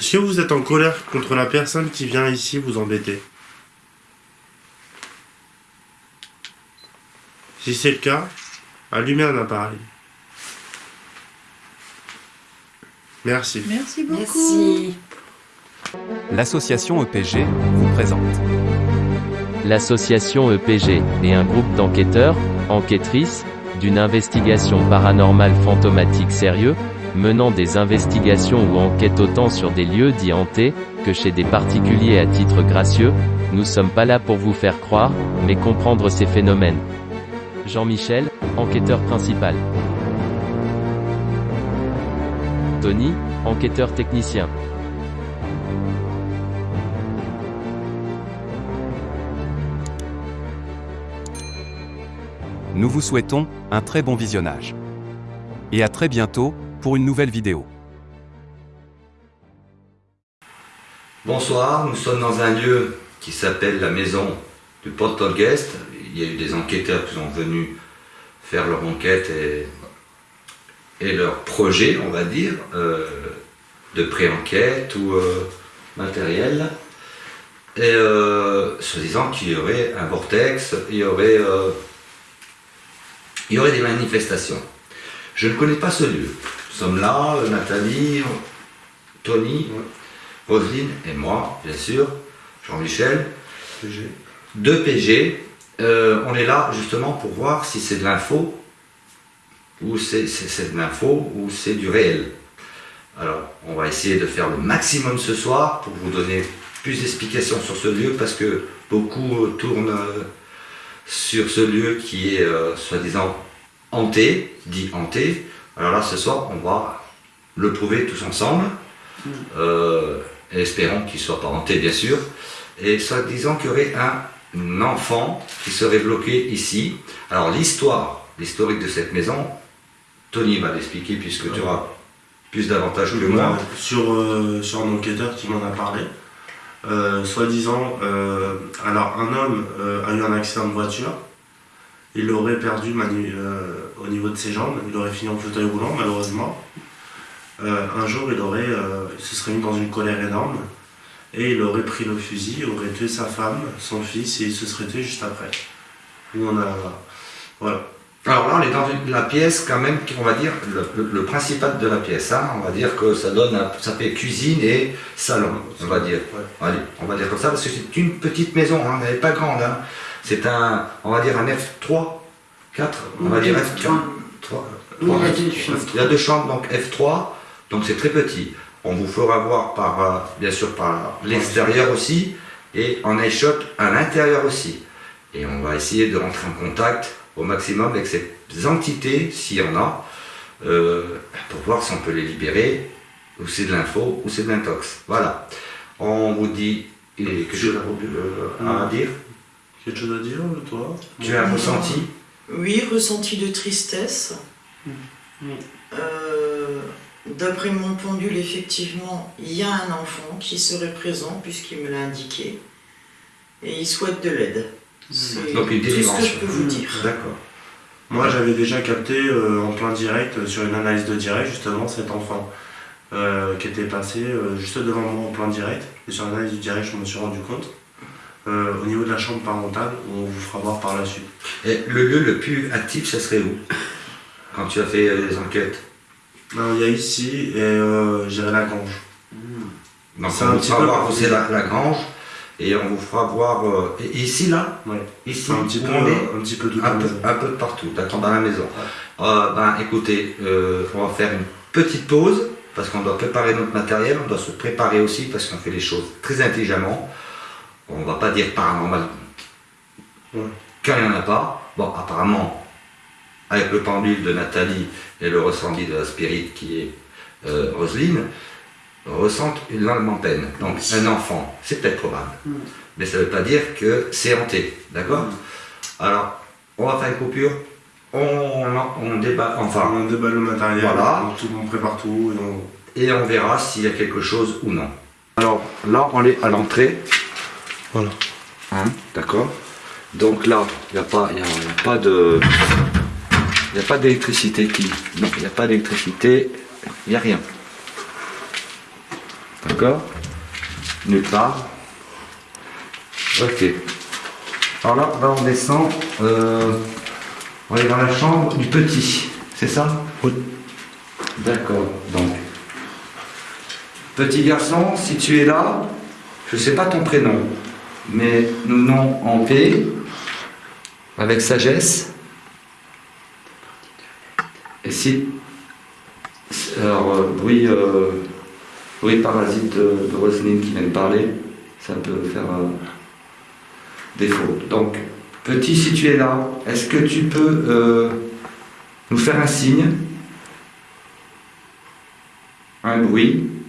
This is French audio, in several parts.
Est-ce que vous êtes en colère contre la personne qui vient ici vous embêter Si c'est le cas, allumez un appareil. Merci. Merci beaucoup. Merci. L'association EPG vous présente. L'association EPG est un groupe d'enquêteurs, enquêtrices, d'une investigation paranormale fantomatique sérieux, menant des investigations ou enquêtes autant sur des lieux dits hantés, que chez des particuliers à titre gracieux, nous sommes pas là pour vous faire croire, mais comprendre ces phénomènes. Jean-Michel, enquêteur principal. Tony, enquêteur technicien. Nous vous souhaitons un très bon visionnage. Et à très bientôt pour une nouvelle vidéo. Bonsoir, nous sommes dans un lieu qui s'appelle la maison du Poltergeist. Il y a eu des enquêteurs qui sont venus faire leur enquête et, leur projet, on va dire, euh, de pré-enquête ou euh, matériel. Et euh, se disant qu'il y aurait un vortex, il y aurait, euh, il y aurait des manifestations. Je ne connais pas ce lieu. Nous sommes là, Nathalie, Tony, Roselyne et moi, bien sûr, Jean-Michel, deux PG. Euh, on est là justement pour voir si c'est de l'info ou c'est de l'info ou c'est du réel. Alors, on va essayer de faire le maximum ce soir pour vous donner plus d'explications sur ce lieu parce que beaucoup euh, tournent euh, sur ce lieu qui est euh, soi-disant hanté, dit hanté. Alors là, ce soir, on va le prouver tous ensemble. Euh, espérons qu'il soit pas hanté, bien sûr. Et soi-disant qu'il y aurait un enfant qui serait bloqué ici. Alors l'histoire, l'historique de cette maison, Tony va l'expliquer puisque tu auras plus d'avantages que moi. Sur, euh, sur un enquêteur qui m'en a parlé. Euh, Soi-disant, alors un homme a eu un accident de voiture. Il aurait perdu au niveau de ses jambes. Il aurait fini en fauteuil roulant, malheureusement. Euh, un jour, il aurait, euh, il se serait mis dans une colère énorme. Et il aurait pris le fusil, aurait tué sa femme, son fils, et il se serait tué juste après. Nous, on a. Voilà. Alors là, on est dans une- la pièce quand même, on va dire, le, le- le principal de la pièce. hein. On va dire que ça donne, ça fait cuisine et salon, on va dire. Ouais. Allez, on va dire comme ça, parce que c'est une petite maison, hein, elle n'est pas grande. hein. C'est un, on va dire un F3, 4, on va dire F3. trois, Oui, trois, il y a F3. deux chambres. Il y a deux chambres, donc F3, donc c'est très petit. On vous fera voir par, euh, bien sûr, par l'extérieur aussi, et en iShot à l'intérieur aussi. Et on va essayer de rentrer en contact au maximum avec ces entités, s'il y en a, euh, pour voir si on peut les libérer, ou c'est de l'info, ou c'est de l'intox. Voilà. On vous dit quelque chose à, euh, à dire? Quelque chose à dire, toi? Tu as un ressenti? Oui, ressenti de tristesse. Euh, D'après mon pendule, effectivement, il y a un enfant qui serait présent puisqu'il me l'a indiqué. Et il souhaite de l'aide. C'est Donc une tout ce que je peux vous dire. D'accord. Moi, j'avais déjà capté euh, en plein direct, euh, sur une analyse de direct, justement, cet enfant euh, qui était passé euh, juste devant moi en plein direct. Et sur l'analyse du direct, je me suis rendu compte. Euh, au niveau de la chambre parentale, on vous fera voir par la suite. Et le lieu le plus actif, ça serait où? Quand tu as fait euh, les enquêtes? Non, il y a ici et euh, j'irai la grange. Donc C'est on un vous fera voir où c'est la, la grange, et on vous fera voir... euh, et ici, là? Ouais. Ici, un petit peu, on est? un petit peu toute un peu, un peu partout, d'accord, dans la maison. Ben, écoutez, on va faire une petite pause parce qu'on doit préparer notre matériel, on doit se préparer aussi parce qu'on fait les choses très intelligemment. On va pas dire paranormal Ouais. quand il n'y en a pas. Bon, apparemment, avec le pendule de Nathalie et le ressenti de la spirit qui est euh, Roselyne, ressentent une longue peine. Donc un enfant, c'est peut-être probable. Mais ça ne veut pas dire que c'est hanté, d'accord Alors, on va faire une coupure, on, on débat, enfin, On déballe le matériel, Voilà. on, tout, on prépare tout. Et on... et on verra s'il y a quelque chose ou non. Alors là, on est à l'entrée. Voilà. Hein, d'accord Donc là, il n'y a, pas- y a, il y a pas de... Il n'y a pas d'électricité qui... Non, il n'y a pas d'électricité, il n'y a rien. D'accord Nulle part. Ok. Alors là, là on descend. euh, on est dans la chambre du petit. C'est ça? Oui. D'accord. Donc. Petit garçon, si tu es là, je ne sais pas ton prénom, mais nous nommons en paix, avec sagesse. Et si. Alors, euh, euh, oui, parasite de, de qui vient de parler, ça peut faire euh, défaut. Donc, petit, si tu es là, est-ce que tu peux euh, nous faire un signe? Un bruit?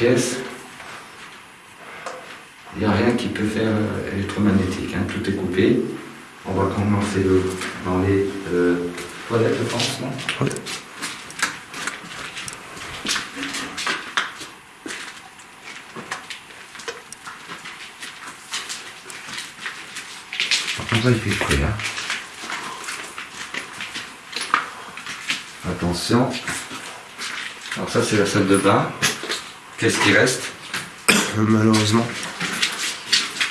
Alors dans cette pièce, il n'y a rien qui peut faire euh, électromagnétique, hein, tout est coupé. On va commencer le- dans les euh, toilettes, je pense, non Oui. Par contre, là, il fait frais. Hein. Attention. Alors ça, c'est la salle de bain. Qu'est-ce qui reste Euh, Malheureusement.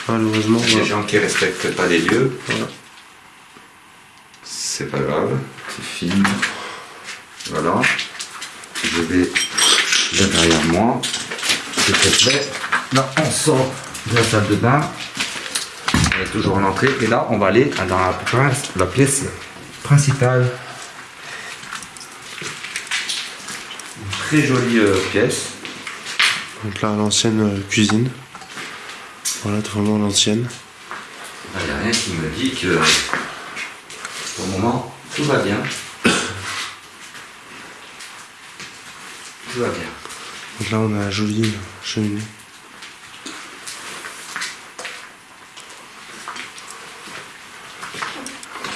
Malheureusement, Les voilà. gens qui respectent pas les lieux. Voilà. C'est pas grave, c'est fini. Voilà. Je vais là derrière moi. C'est très fait. Là, on sort de la salle de bain. On est toujours en entrée. Et là, on va aller dans la pièce principale. Une très jolie euh, pièce. Donc là, l'ancienne euh, cuisine. Voilà, vraiment l'ancienne. Il n'y a rien qui me dit que pour le moment, tout va bien. Tout va bien. Donc là, on a la jolie cheminée.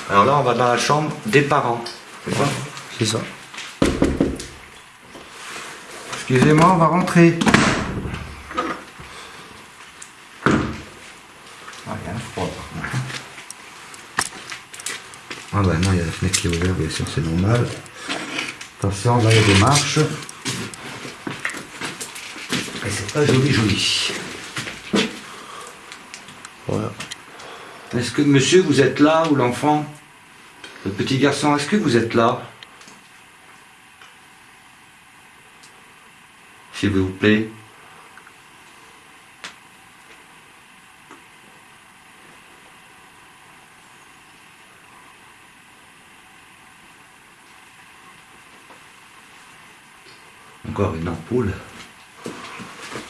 Alors là, on va dans la chambre des parents. C'est ça? C'est ça. Excusez-moi, on va rentrer. Ah, il y a un froid par contre. Ah non, il y a la fenêtre qui est ouverte, bien c'est normal. Attention, là il y a des marches. Et c'est pas joli joli. Voilà. Est-ce que monsieur, vous êtes là, ou l'enfant Le petit garçon, est-ce que vous êtes là? S'il vous plaît. Encore une ampoule.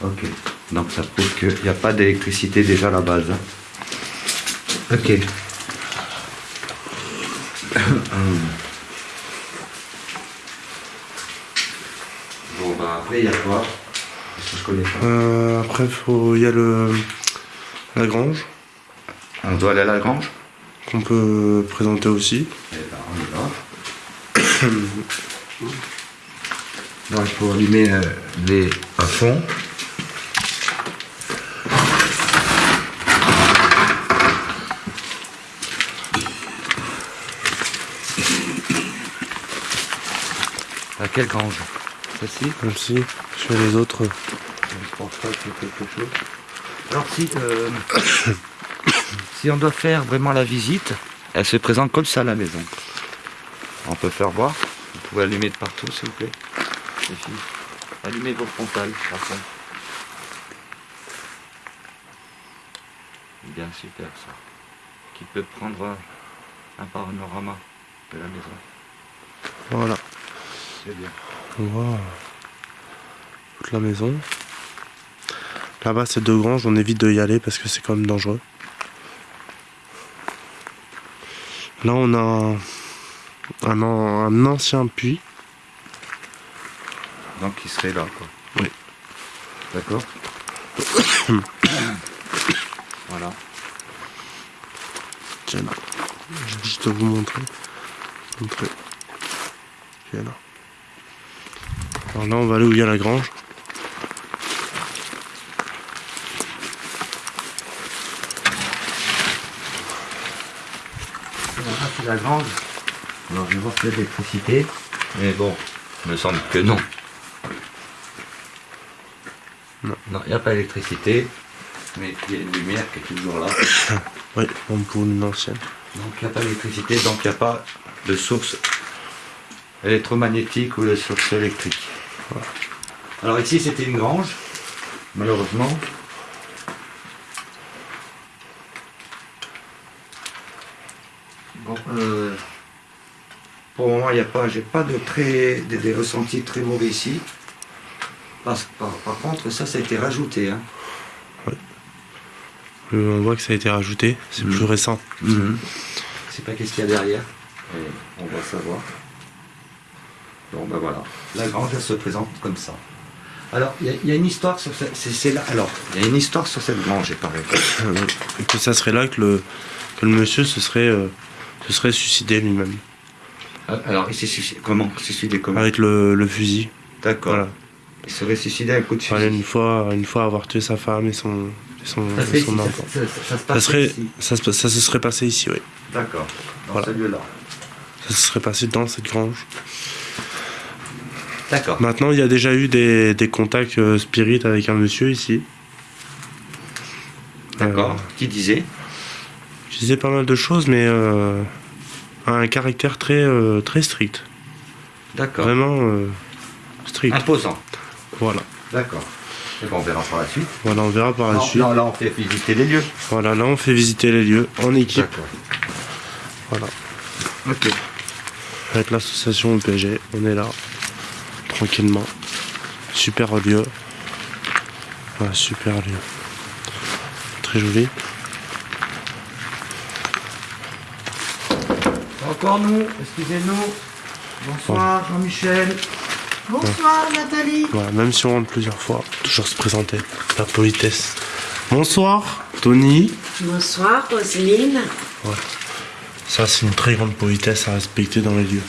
Ok. Donc ça prouve qu'il n'y a pas d'électricité déjà à la base. Ok. bon, bah après, il y a quoi? Je connais pas. Euh, après, il y a le, la grange On doit aller à la grange? Qu'on peut présenter aussi. Eh ben, on y va. Donc, il faut allumer euh, les à fond. À quelle grange Celle-ci Même si sur les autres, Je pense pas qu'il y ait quelque chose. Alors si, euh, si on doit faire vraiment la visite, elle se présente comme ça à la maison. On peut faire voir. Vous pouvez allumer de partout s'il vous plaît. Allumez vos frontales par contre. Bien super ça. Qui peut prendre un panorama de la maison. voilà. C'est bien. On voit toute la maison. Là-bas, c'est deux granges, on évite de y aller parce que c'est quand même dangereux. Là, on a un ancien puits. Donc il serait là quoi. Oui. D'accord. Voilà. Tiens là. Je vais juste vous montrer. Montrer. Tiens là. Alors là, on va aller où il y a la grange. c'est la grange. Alors je vais voir s'il y a de l'électricité. Mais bon, il me semble que non. Non. Non, il n'y a pas d'électricité. Mais il y a une lumière qui est toujours là. Oui, on pour une ancienne. Donc il n'y a pas d'électricité, donc il n'y a pas de source électromagnétique ou de source électrique. Voilà. Alors ici c'était une grange, malheureusement. Bon, euh, pour le moment il n'y a pas, j'ai pas de très, des, des ressentis très mauvais ici. Parce- par, par contre ça, ça a été rajouté. Hein. On voit que ça a été rajouté. C'est Mhm. plus récent. Je sais pas qu'est-ce qu'il y a derrière. Et on va savoir. Bon ben voilà. La grange elle se présente comme ça. Alors il y, a- il y a une histoire sur cette. c'est- c'est là. Alors il y a une histoire sur cette grange, il paraît. Euh, que ça serait là que le, que le monsieur se serait, euh, se serait suicidé lui-même. Ah, Alors il s'est suicidé. Comment Suicidé comment Avec le, le fusil. D'accord. Voilà. Il serait suicidé à un coup de fusil. une fois, une fois avoir tué sa femme et son, et son, Ça, et enfant. ça, ça- ça se Ça, passe serait, ici. ça, se- ça se serait passé ici, oui. D'accord. Dans Voilà. ce lieu-là. Ça se serait passé dans cette grange. D'accord. Maintenant, il y a déjà eu des, des contacts euh, spirites avec un monsieur ici. D'accord. Euh, Qui disait? je disais pas mal de choses, mais euh, un caractère très, euh, très strict. D'accord. Vraiment euh, strict. Imposant. Voilà. D'accord. Et bon, on verra par la suite. Voilà, on verra par la Non, suite. là, là, on fait visiter les lieux. Voilà, là, on fait visiter les lieux en équipe. D'accord. Voilà. Ok. Avec l'association EPG, on est là, tranquillement. Super lieu. Ouais, super lieu. Très joli. Encore nous, excusez-nous. Bonsoir Jean-Michel. Bonsoir Nathalie. Voilà, même si on rentre plusieurs fois, toujours se présenter. La politesse. Bonsoir, Tony. Bonsoir Roselyne. Ça, c'est une très grande politesse à respecter dans les lieux.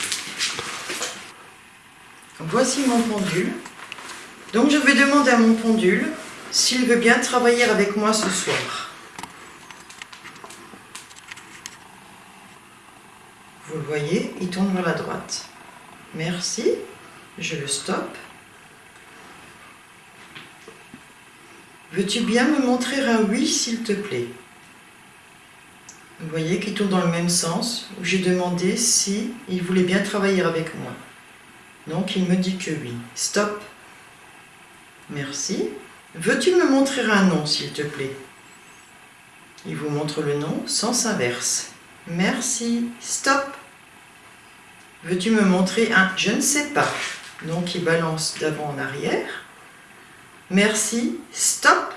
Voici mon pendule. Donc je vais demander à mon pendule s'il veut bien travailler avec moi ce soir. Vous le voyez, il tourne vers la droite. Merci. Je le stoppe. Veux-tu bien me montrer un oui, s'il te plaît? Vous voyez qu'il tourne dans le même sens, j'ai demandé si il voulait bien travailler avec moi. Donc il me dit que oui. Stop. Merci. Veux-tu me montrer un nom, s'il te plaît? Il vous montre le nom, sens inverse. Merci. Stop. Veux-tu me montrer un je ne sais pas? Donc il balance d'avant en arrière. Merci. Stop.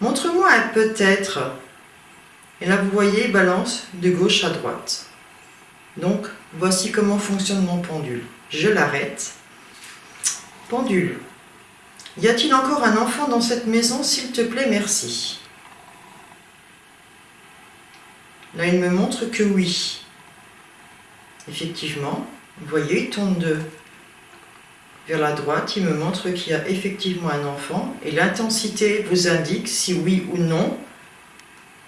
Montre-moi un peut-être. Et là, vous voyez, il balance de gauche à droite. Donc, voici comment fonctionne mon pendule. Je l'arrête. Pendule. Y a-t-il encore un enfant dans cette maison S'il te plaît, merci. Là, il me montre que oui. Effectivement, vous voyez, il tourne de vers la droite. Il me montre qu'il y a effectivement un enfant. Et l'intensité vous indique si oui ou non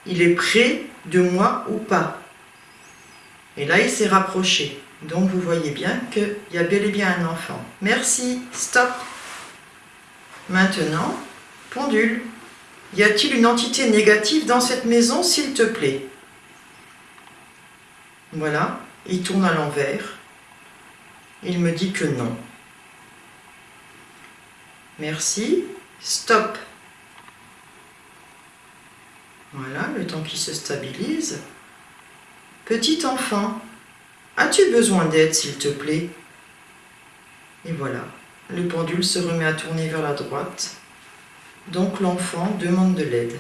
il est près de moi ou pas. Et là, il s'est rapproché. Donc, vous voyez bien qu'il y a bel et bien un enfant. Merci. Stop. Maintenant, pendule. Y a-t-il une entité négative dans cette maison, s'il te plaît? Voilà. Il tourne à l'envers. Il me dit que non. Merci. Stop. Voilà, le temps qui se stabilise. Petit enfant, as-tu besoin d'aide, s'il te plaît? Et voilà, le pendule se remet à tourner vers la droite. Donc l'enfant demande de l'aide.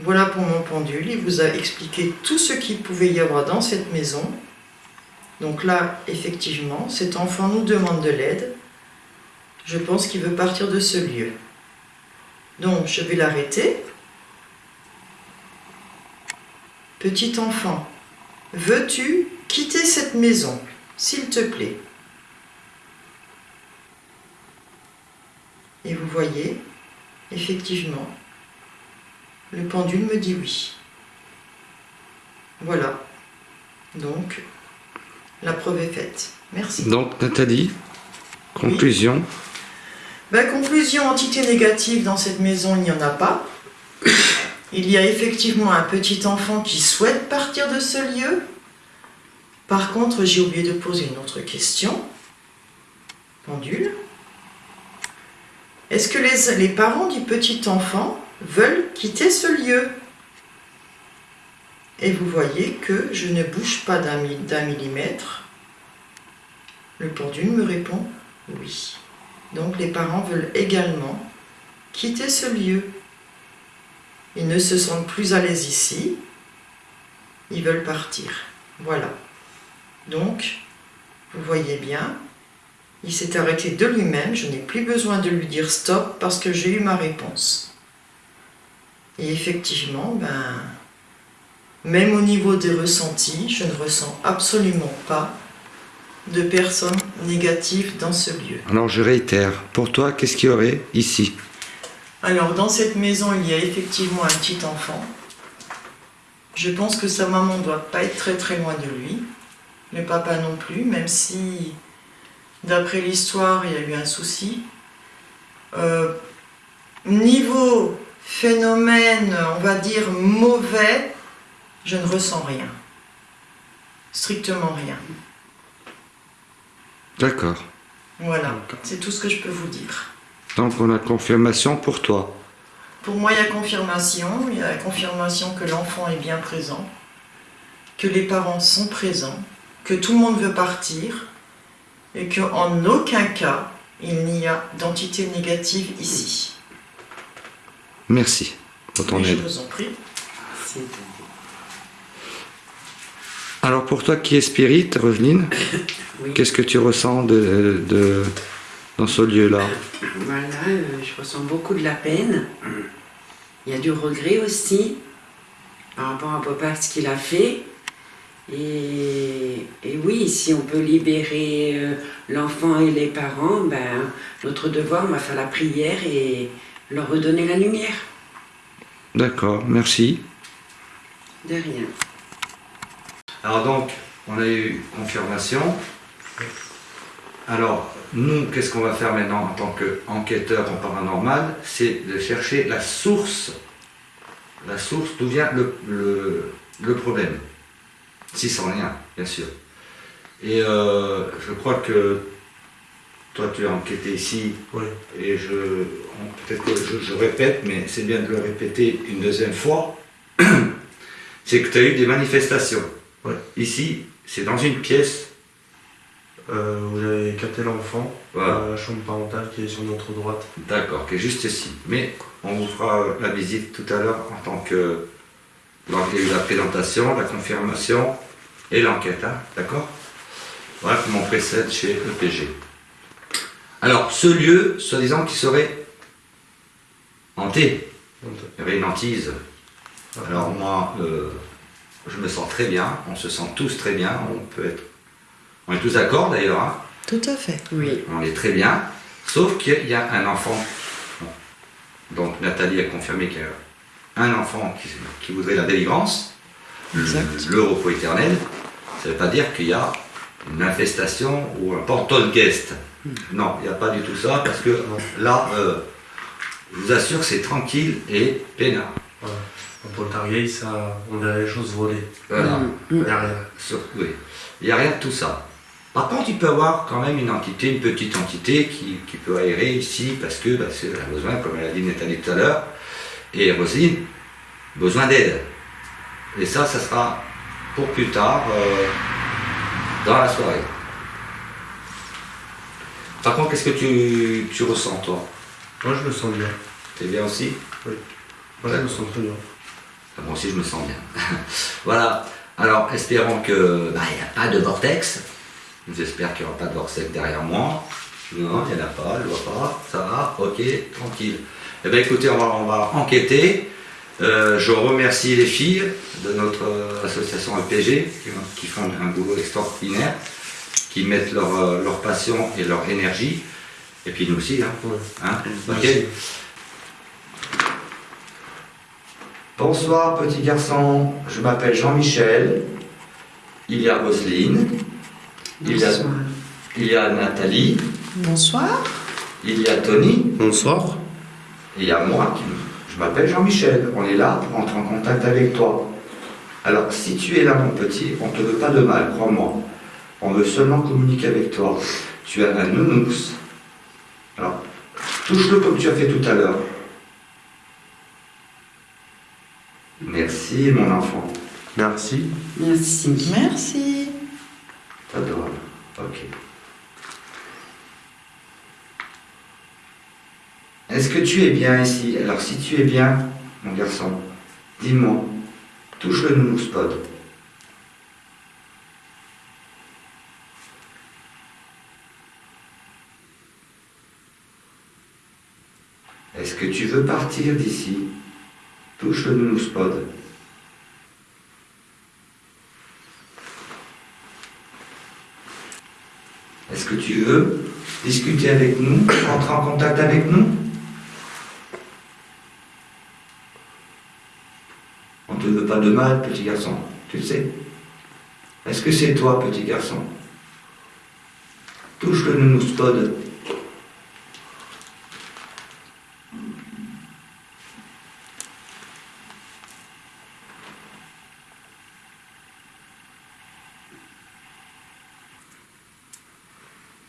Voilà pour mon pendule, il vous a expliqué tout ce qu'il pouvait y avoir dans cette maison. Donc là, effectivement, cet enfant nous demande de l'aide. Je pense qu'il veut partir de ce lieu. Donc, je vais l'arrêter. Petit enfant, veux-tu quitter cette maison, s'il te plaît Et vous voyez, effectivement, le pendule me dit oui. Voilà. Donc, la preuve est faite. Merci. Donc, Nathalie, conclusion. Ben, conclusion, entité négative dans cette maison, il n'y en a pas. Il y a effectivement un petit enfant qui souhaite partir de ce lieu. Par contre, j'ai oublié de poser une autre question. Pendule. Est-ce que les, parents du petit enfant veulent quitter ce lieu? Et vous voyez que je ne bouge pas d'un millimètre. Le pendule me répond oui. Donc les parents veulent également quitter ce lieu. Ils ne se sentent plus à l'aise ici. Ils veulent partir. Voilà. Donc, vous voyez bien, il s'est arrêté de lui-même. Je n'ai plus besoin de lui dire stop parce que j'ai eu ma réponse. Et effectivement, ben, même au niveau des ressentis, je ne ressens absolument pas de personnes négatives dans ce lieu. Alors, je réitère. Pour toi, qu'est-ce qu'il y aurait ici? Alors, dans cette maison, il y a effectivement un petit enfant. Je pense que sa maman ne doit pas être très très loin de lui. Le papa non plus, même si, d'après l'histoire, il y a eu un souci. Euh, niveau phénomène, on va dire mauvais, je ne ressens rien. Strictement rien. D'accord. Voilà, c'est tout ce que je peux vous dire. Donc, on a confirmation pour toi. Pour moi, il y a confirmation. Il y a confirmation que l'enfant est bien présent, que les parents sont présents, que tout le monde veut partir et qu'en aucun cas, il n'y a d'entité négative ici. Merci pour ton Et je vous en prie. Alors, pour toi qui es spirit, Oui. qu'est-ce que tu ressens de, de- dans ce lieu-là? Voilà, euh, je ressens beaucoup de la peine. Il y a du regret aussi par rapport à papa, ce qu'il a fait. Et, et oui, si on peut libérer euh, l'enfant et les parents, ben, notre devoir, on va faire la prière et leur redonner la lumière. D'accord, merci. De rien. Alors donc, on a eu confirmation. Alors, nous, qu'est-ce qu'on va faire maintenant en tant qu'enquêteur en paranormal? C'est de chercher la source, la source d'où vient le, le- le problème. Si sans lien, bien sûr. Et euh, je crois que toi, tu as enquêté ici, Oui. et je, peut-être que je, je répète, mais c'est bien de le répéter une deuxième fois, c'est que tu as eu des manifestations. Ouais. Ici, c'est dans une pièce. Euh, vous avez capté l'enfant, Voilà. la chambre parentale qui est sur notre droite. D'accord, qui est juste ici. Mais on vous fera la visite tout à l'heure en tant que. Donc il y a eu la présentation, la confirmation et l'enquête, hein, d'accord? Voilà comment on précède chez EPG. Alors, ce lieu, soi-disant, qui serait hanté, il y avait une hantise. Alors moi, euh, je me sens très bien, on se sent tous très bien, on peut être... On est tous d'accord d'ailleurs, hein Tout à fait. Oui. on est très bien, sauf qu'il y a un enfant. Bon. Donc Nathalie a confirmé qu'il y a un enfant qui, qui voudrait la délivrance, Exact. le repos éternel. Ça ne veut pas dire qu'il y a une infestation ou un poltergeist. Non, il n'y a pas du tout ça, parce que là, euh, je vous assure que c'est tranquille et peinard. Voilà. Un poltergeist, ça, on verrait les choses voler. Voilà. Mm. Il n'y a rien. Sur- oui. Il n'y a rien de tout ça. Par contre, il peut y avoir quand même une entité, une petite entité qui, qui peut aérer ici parce que parce qu'elle a besoin, comme elle a dit Nathalie tout à l'heure, et Rosine, besoin d'aide. Et ça, ça sera pour plus tard, euh, dans la soirée. Par contre, qu'est-ce que tu, tu ressens, toi? Moi, je me sens bien. T'es bien aussi? Moi, je me sens très bien. Moi aussi, je me sens bien. voilà. Alors, espérons que bah, il n'y a pas de vortex. J'espère qu'il n'y aura pas de vortex derrière moi. Non, il n'y en a pas, je vois pas. Ça va, ok, tranquille. Eh bien écoutez, on va, on va enquêter. Euh, je remercie les filles de notre euh, association LPG qui, qui font un boulot extraordinaire, qui mettent leur, euh, leur passion et leur énergie. Et puis nous aussi. Hein. Hein. Bonsoir petit garçon, je m'appelle Jean-Michel. Il y a Roselyne, il y a, Bonsoir. il y a Nathalie, Bonsoir. il y a Tony. Bonsoir. Et il y a moi, qui, je m'appelle Jean-Michel, on est là pour entrer en contact avec toi. Alors, si tu es là, mon petit, on ne te veut pas de mal, crois-moi. On veut seulement communiquer avec toi. Tu as un nounours. Alors, touche-le comme tu as fait tout à l'heure. Merci, mon enfant. Merci. Merci. Merci. T'adore. Ok. Est-ce que tu es bien ici? Alors, si tu es bien, mon garçon, dis-moi, touche le nounours pod. Est-ce que tu veux partir d'ici? Touche le nounours pod. Est-ce que tu veux discuter avec nous, entrer en contact avec nous On ne te veut pas de mal, petit garçon, tu sais. Est-ce que c'est toi, petit garçon? Touche le nounours pod.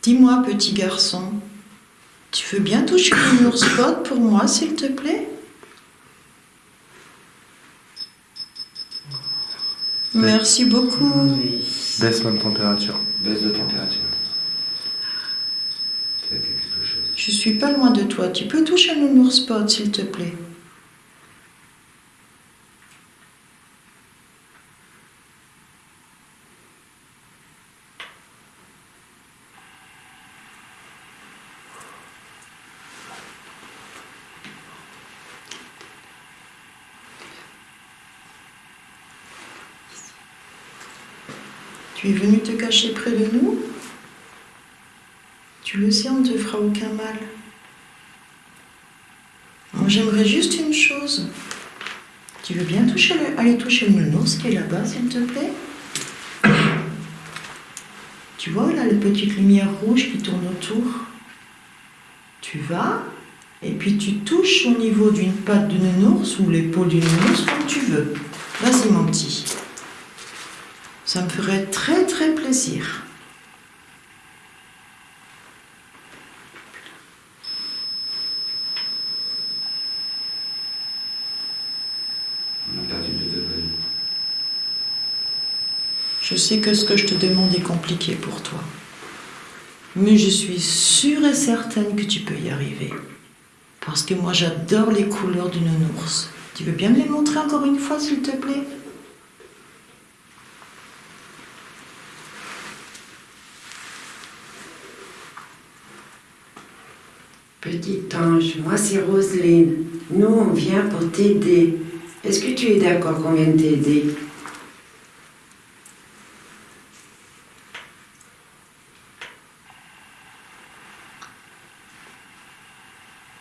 Dis-moi, petit garçon, tu veux bien toucher le spot pour moi, s'il te plaît? Merci beaucoup. Baisse la température. Baisse de température. C'est quelque chose? Je suis pas loin de toi. Tu peux toucher le nounours spot, s'il te plaît? Tu es venu te cacher près de nous? Tu le sais, on ne te fera aucun mal. J'aimerais juste une chose. Tu veux bien aller toucher le nounours qui est là-bas, s'il te plaît? Tu vois, là, les petites lumières rouges qui tournent autour. Tu vas, et puis tu touches au niveau d'une patte de nounours ou l'épaule du nounours, comme tu veux. Vas-y, mon. Ça me ferait très, très plaisir. On a perdu deux degrés. Je sais que ce que je te demande est compliqué pour toi. Mais je suis sûre et certaine que tu peux y arriver. Parce que moi j'adore les couleurs du nounours. Tu veux bien me les montrer encore une fois, s'il te plaît? Petit ange, moi c'est Roselyne. Nous on vient pour t'aider. Est-ce que tu es d'accord qu'on vienne t'aider?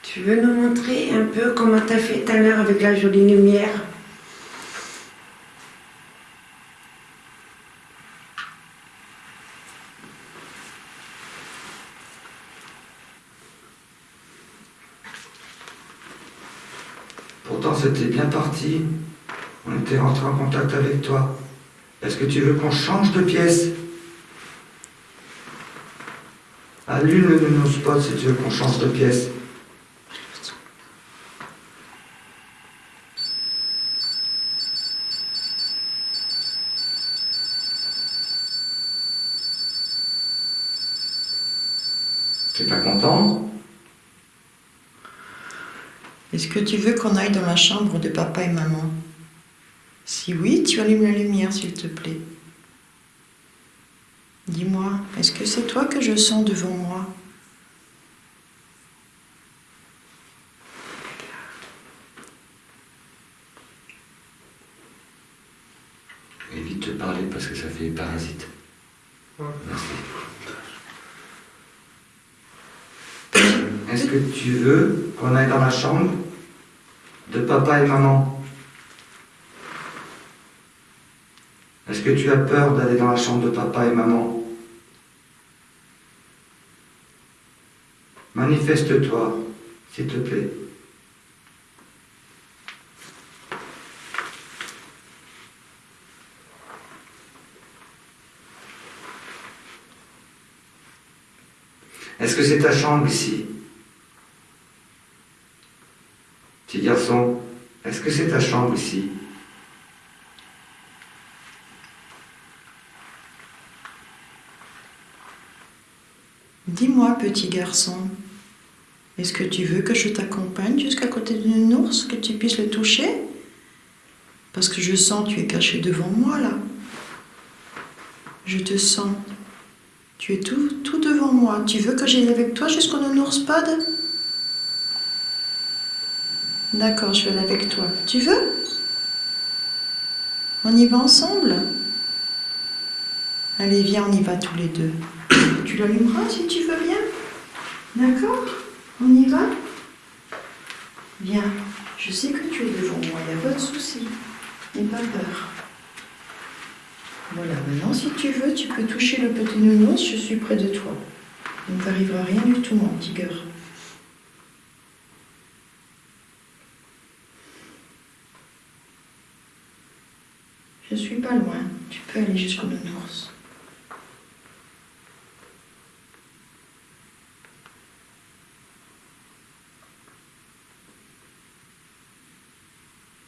Tu veux nous montrer un peu comment t'as fait tout à avec la jolie lumière Pourtant, c'était On était rentré en contact avec toi. Est-ce que tu veux qu'on change de pièce? Allume le nounours spot si tu veux qu'on change de pièce. Est-ce que tu veux qu'on aille dans la chambre de papa et maman? Si oui, tu allumes la lumière, s'il te plaît. Dis-moi, est-ce que c'est toi que je sens devant moi? Évite de parler parce que ça fait parasite. Merci. Est-ce que tu veux qu'on aille dans la chambre? De papa et maman. Est-ce que tu as peur d'aller dans la chambre de papa et maman? Manifeste-toi, s'il te plaît. Est-ce que c'est ta chambre ici? Petit garçon, est-ce que c'est ta chambre ici? Dis-moi, petit garçon, est-ce que tu veux que je t'accompagne jusqu'à côté d'une ours, que tu puisses le toucher? Parce que je sens que tu es caché devant moi là. Je te sens. Tu es tout, devant moi. Tu veux que j'aille avec toi jusqu'au nounours pod D'accord, je vais avec toi. Tu veux? On y va ensemble? Allez, viens, on y va tous les deux. Tu l'allumeras si tu veux bien? D'accord On y va? Viens, je sais que tu es devant moi, il n'y a pas de souci. N'aie pas peur. Voilà, maintenant si tu veux, tu peux toucher le petit nounours, je suis près de toi. Il ne t'arrivera rien du tout, mon petit. Je suis pas loin, tu peux aller jusqu'au nounours.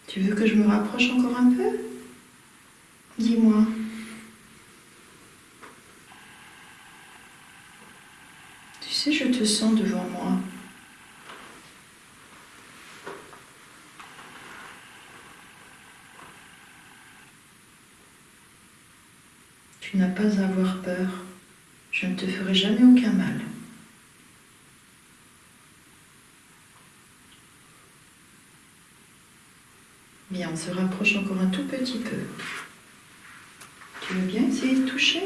Tu veux que je me rapproche encore un peu? Dis-moi. Tu sais, je te sens devant moi. Tu n'as pas à avoir peur. Je ne te ferai jamais aucun mal. Bien, on se rapproche encore un tout petit peu. Tu veux bien essayer de toucher?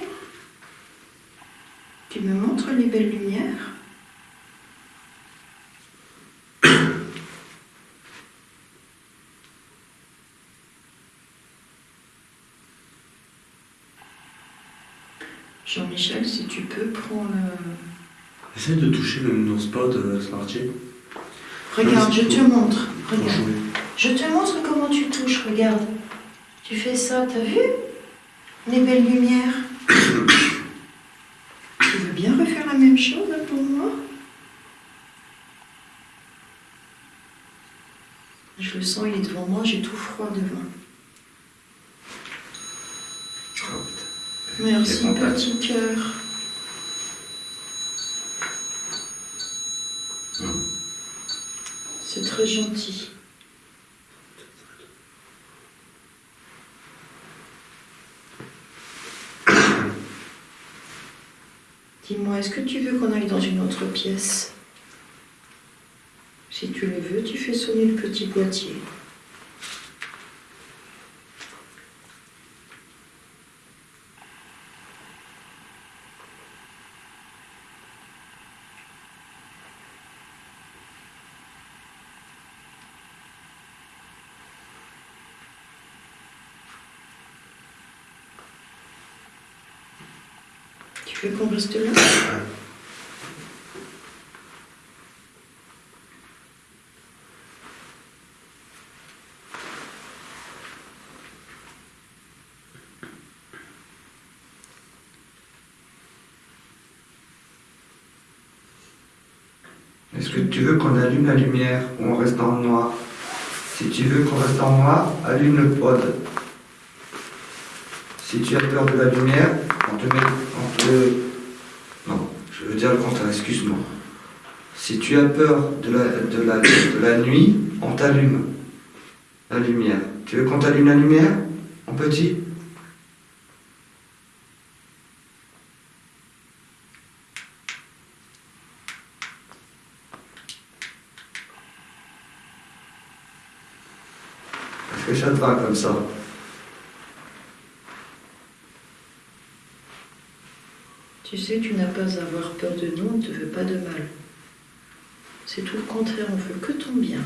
Tu me montres les belles lumières? Jean-Michel, si tu peux, prends le... Essaye de toucher le nounours pod, euh, Smarty. Regarde, je te montre. Regarde. Je te montre comment tu touches, regarde. Tu fais ça, t'as vu? Les belles lumières. tu veux bien refaire la même chose pour moi? Je le sens, il est devant moi, j'ai tout froid devant. Oh, putain. Merci, petit cœur. Hum. C'est très gentil. Dis-moi, est-ce que tu veux qu'on aille dans une autre pièce? Si tu le veux, tu fais sonner le petit boîtier. Tu veux qu'on reste là Est-ce que tu veux qu'on allume la lumière ou on reste dans le noir Si tu veux qu'on reste dans le noir, allume le pod. Si tu as peur de la lumière, on te met. Te... Non, je veux dire le contraire, excuse-moi. Si tu as peur de la, de la, de la nuit, on t'allume la lumière. Tu veux qu'on t'allume la lumière, mon petit? Est-ce que ça te va comme ça? Tu sais, tu n'as pas à avoir peur de nous, on ne te veut pas de mal. C'est tout le contraire, on veut que ton bien.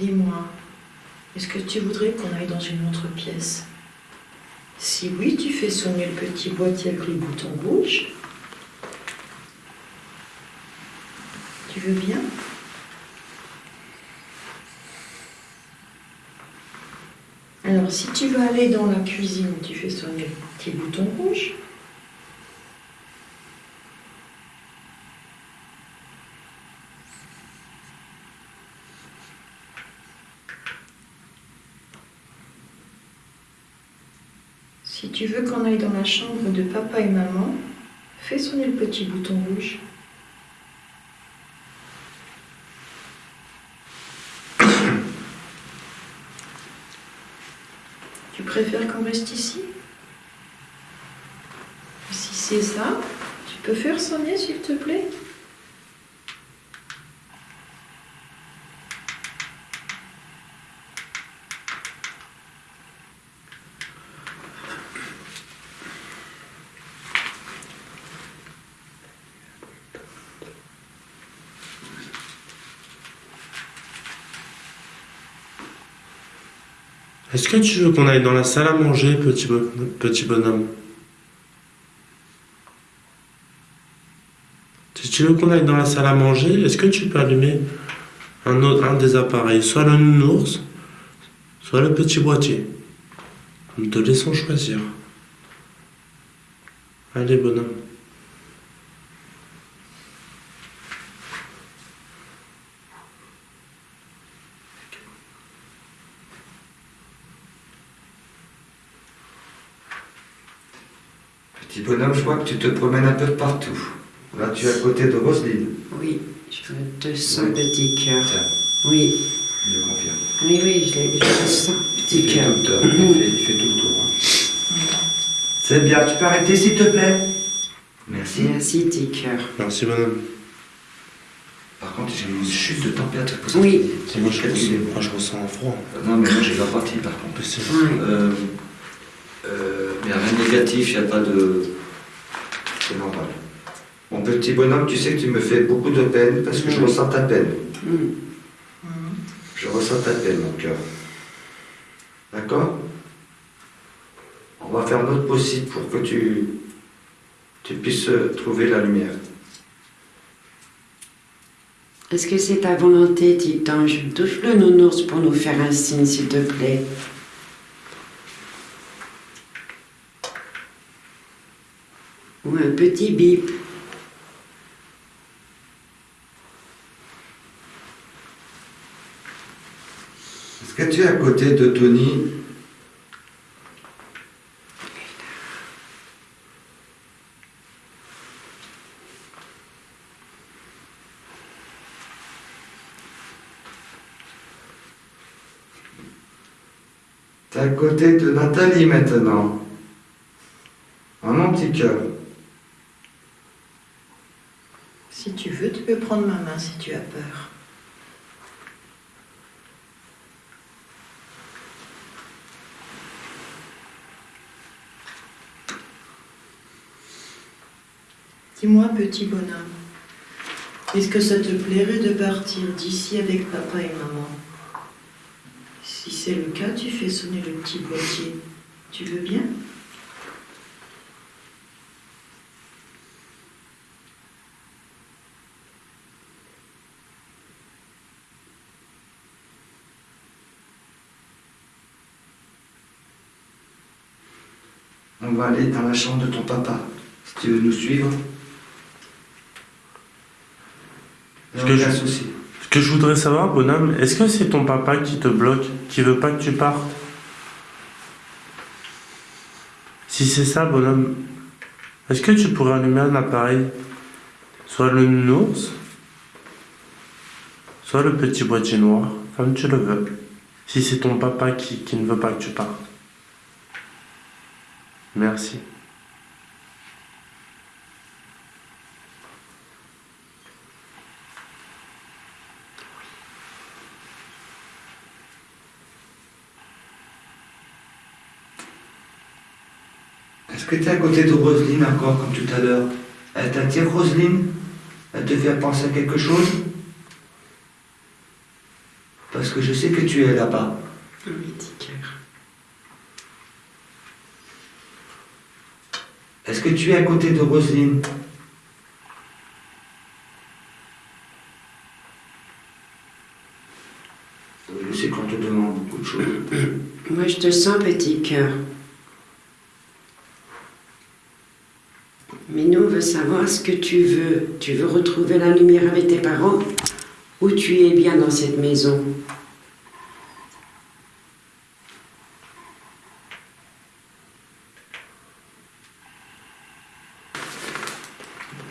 Dis-moi, est-ce que tu voudrais qu'on aille dans une autre pièce? Si oui, tu fais sonner le petit boîtier avec les boutons rouges. Tu veux bien? Alors, si tu veux aller dans la cuisine, tu fais sonner le petit bouton rouge. Si tu veux qu'on aille dans la chambre de papa et maman, fais sonner le petit bouton rouge. Tu préfères qu'on reste ici? Si c'est ça, tu peux faire sonner s'il te plaît? Est-ce que tu veux qu'on aille dans la salle à manger, petit, bo- petit bonhomme? Si tu veux qu'on aille dans la salle à manger, est-ce que tu peux allumer un, autre, un des appareils? Soit le nounours, soit le petit boîtier. Nous te laissons choisir. Allez, bonhomme. Petit bonhomme, je vois que tu te promènes un peu de partout. Là, tu es à côté de Roselyne. Oui, je te sens petit cœur. Tiens, Oui, je le confirme. oui, oui, je, l'ai- je le sens petit Il fait, cœur. tout le tour, il, fait, il fait tout le tour. hein. C'est bien, tu peux arrêter s'il te plaît Merci. Merci, petit cœur. Merci, bonhomme. Par contre, j'ai une chute de température. Oui. C'est Moi, je, ressens, moi, je ressens un froid. Non, mais moi j'ai la partie par contre. Mais c'est- Ouais. Euh, euh, mais rien de négatif, il n'y a pas de. C'est normal. Mon petit bonhomme, tu sais que tu me fais beaucoup de peine parce que je ressens ta peine. Je ressens ta peine, mon cœur. D'accord? On va faire notre possible pour que tu, tu puisses trouver la lumière. Est-ce que c'est ta volonté, petit ange Touche le nounours pour nous faire un signe, s'il te plaît? Ou un petit bip. Est-ce que tu es à côté de Tony? T'es à côté de Nathalie maintenant. Mon petit. Si tu veux, tu peux prendre ma main si tu as peur. Dis-moi, petit bonhomme, est-ce que ça te plairait de partir d'ici avec papa et maman? Si c'est le cas, tu fais sonner le petit boîtier. Tu veux bien On va aller dans la chambre de ton papa. Si tu veux nous suivre. N'y que je- souci. Ce que je voudrais savoir, bonhomme, est-ce que c'est ton papa qui te bloque, qui veut pas que tu partes? Si c'est ça, bonhomme, est-ce que tu pourrais allumer un appareil? Soit le nounours, soit le petit boîtier noir, comme tu le veux. Si c'est ton papa qui, qui ne veut pas que tu partes. Merci. Est-ce que tu es à côté de Roselyne encore, comme tout à l'heure? Elle t'attire, Roselyne? Elle te fait penser à quelque chose? Parce que je sais que tu es là-bas. Un petit Est-ce que tu es à côté de Roselyne? Je sais qu'on te demande beaucoup de choses. Moi, je te sens, petit cœur. Mais nous, on veut savoir ce que tu veux. Tu veux retrouver la lumière avec tes parents? Ou tu es bien dans cette maison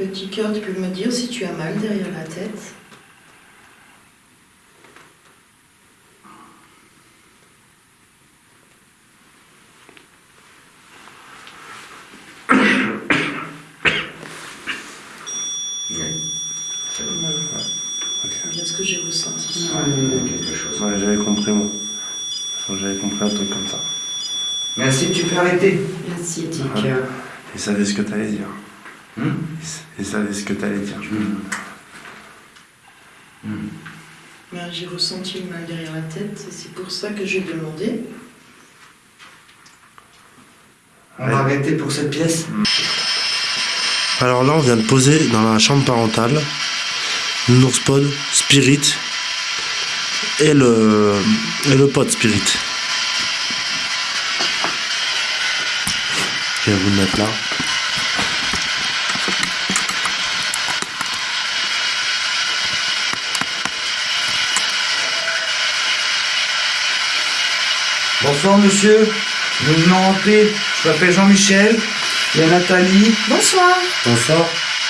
Petit cœur, tu peux me dire si tu as mal derrière la tête C'est bien ce que j'ai quelque chose. Ouais, j'avais compris, moi. J'avais compris un truc comme ça. Merci, tu peux arrêter. Merci, petit cœur. Il savait ce que t'allais dire. Hmm Il savait ce que t'allais dire. Ben, j'ai ressenti le mal derrière la tête c'est pour ça que j'ai demandé. On va arrêter pour cette pièce. Alors là, on vient de poser dans la chambre parentale Nourspod, Spirit et le, et le pote Spirit. Je vais vous le mettre là. Bonsoir, monsieur. Nous venons en paix. Je m'appelle Jean-Michel. Il y a Nathalie, Bonsoir Bonsoir.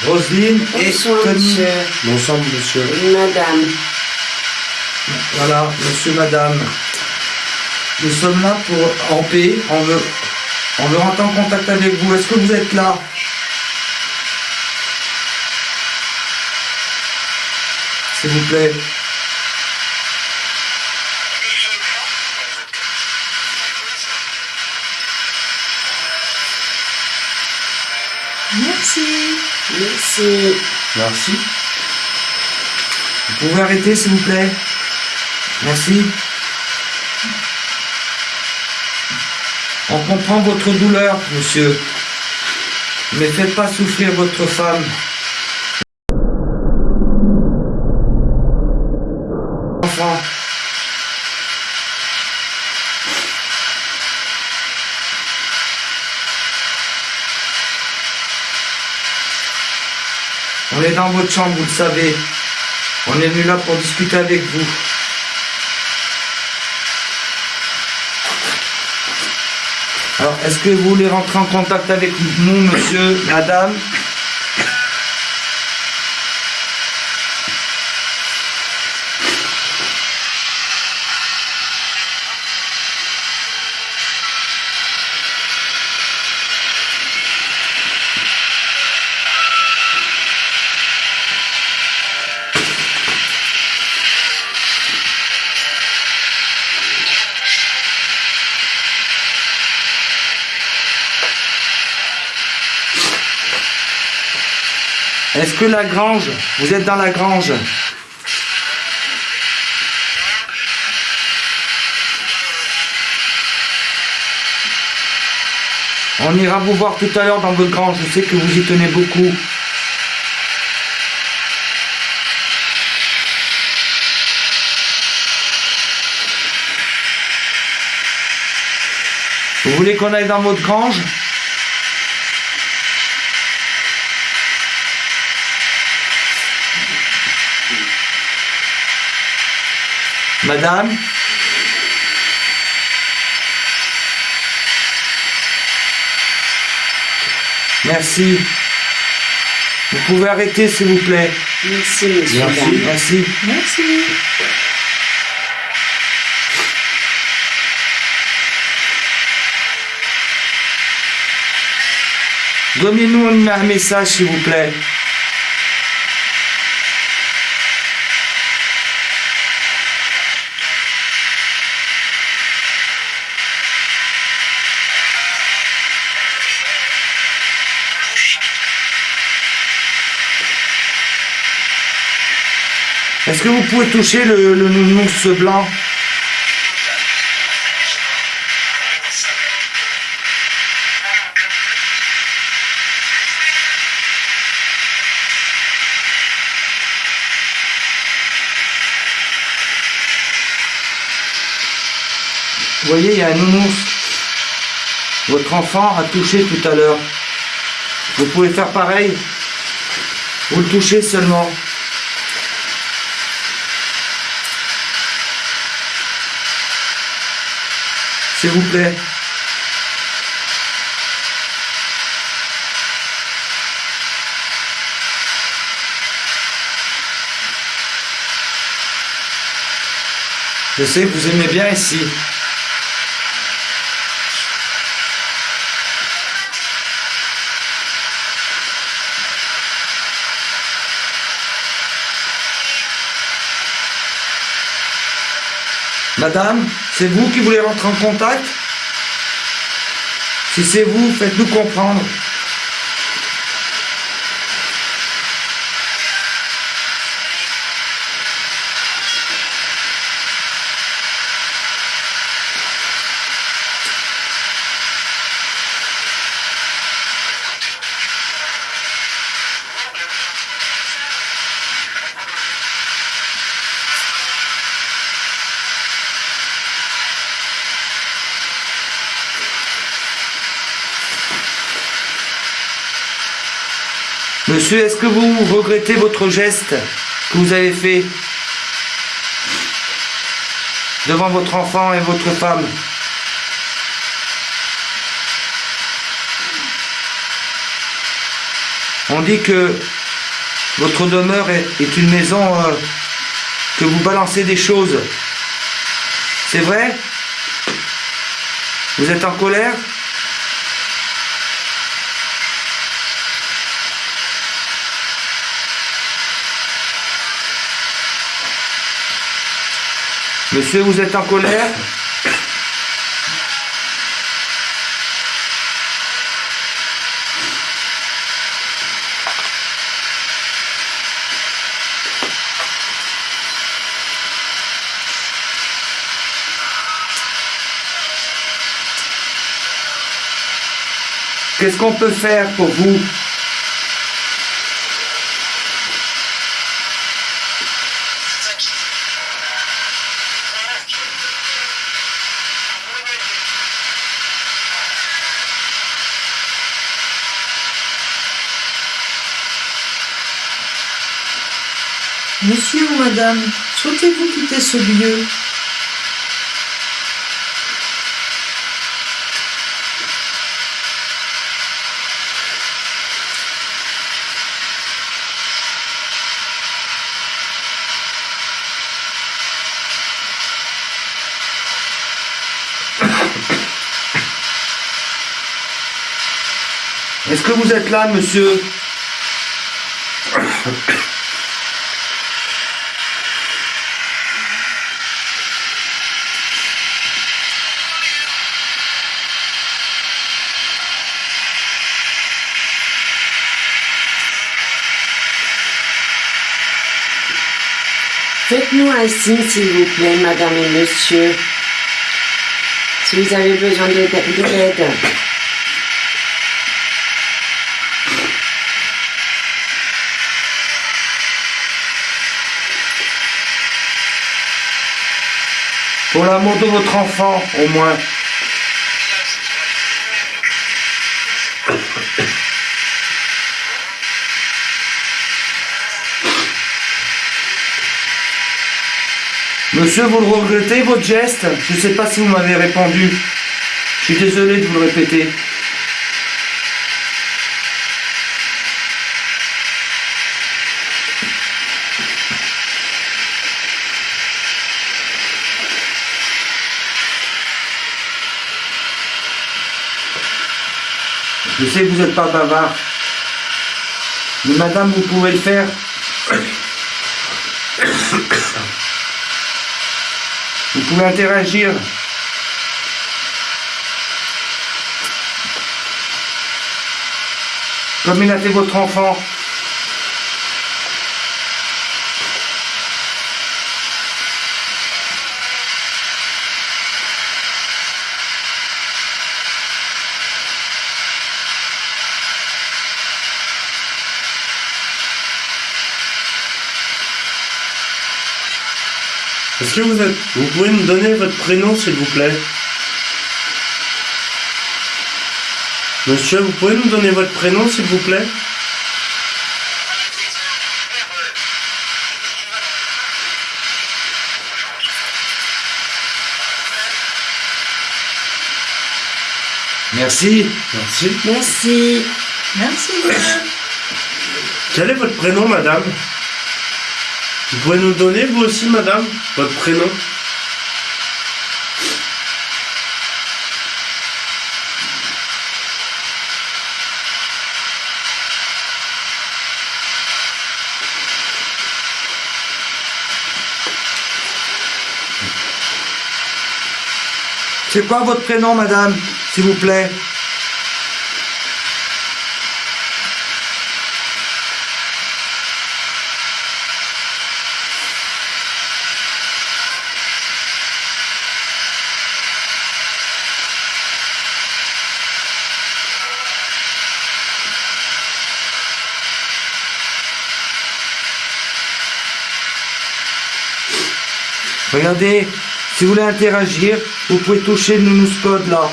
Roselyne et Bonsoir, Tony. monsieur. Bonsoir, monsieur. Madame. Voilà, monsieur, madame. Nous sommes là pour en paix. On veut, on veut rentrer en contact avec vous. Est-ce que vous êtes là? S'il vous plaît. Merci Merci. Merci. Vous pouvez arrêter, s'il vous plaît? Merci. On comprend votre douleur, monsieur. Mais faites pas souffrir votre femme. Enfant. On est dans votre chambre, vous le savez. On est venu là pour discuter avec vous. Alors, est-ce que vous voulez rentrer en contact avec nous, monsieur, madame? Est-ce que la grange, vous êtes dans la grange? On ira vous voir tout à l'heure dans votre grange, je sais que vous y tenez beaucoup. Vous voulez qu'on aille dans votre grange? Madame Merci. Vous pouvez arrêter, s'il vous plaît. Merci, monsieur. Merci. Merci. Merci. Donnez-nous un message, s'il vous plaît. Est-ce que vous pouvez toucher le, le nounours blanc Vous voyez, il y a un nounours. Votre enfant a touché tout à l'heure. Vous pouvez faire pareil. Vous le touchez seulement. S'il vous plaît. Je sais que vous aimez bien ici. Madame, c'est vous qui voulez rentrer en contact? Si c'est vous, faites-nous comprendre. Est-ce que vous regrettez votre geste que vous avez fait devant votre enfant et votre femme? On dit que votre demeure est, est une maison euh, que vous balancez des choses. C'est vrai? Vous êtes en colère? Monsieur, vous êtes en colère? Qu'est-ce qu'on peut faire pour vous? Madame, souhaitez-vous quitter ce lieu? Est-ce que vous êtes là, monsieur? Un signe, s'il vous plaît, madame et monsieur. Si vous avez besoin de de l'aide. Pour l'amour de votre enfant, au moins. Monsieur, vous le regrettez, votre geste Je ne sais pas si vous m'avez répondu. Je suis désolé de vous le répéter. Je sais que vous n'êtes pas bavard. Mais madame, vous pouvez le faire. Vous pouvez interagir. Comme il a votre enfant. Est-ce que vous êtes... Vous pouvez me donner votre prénom, s'il vous plaît Monsieur, vous pouvez nous donner votre prénom, s'il vous plaît Merci. Merci. Merci. Merci. Quel est votre prénom, madame Vous pouvez nous donner, vous aussi, madame, votre prénom C'est quoi votre prénom, madame S'il vous plaît? Regardez, si vous voulez interagir, vous pouvez toucher le Nounous Code là.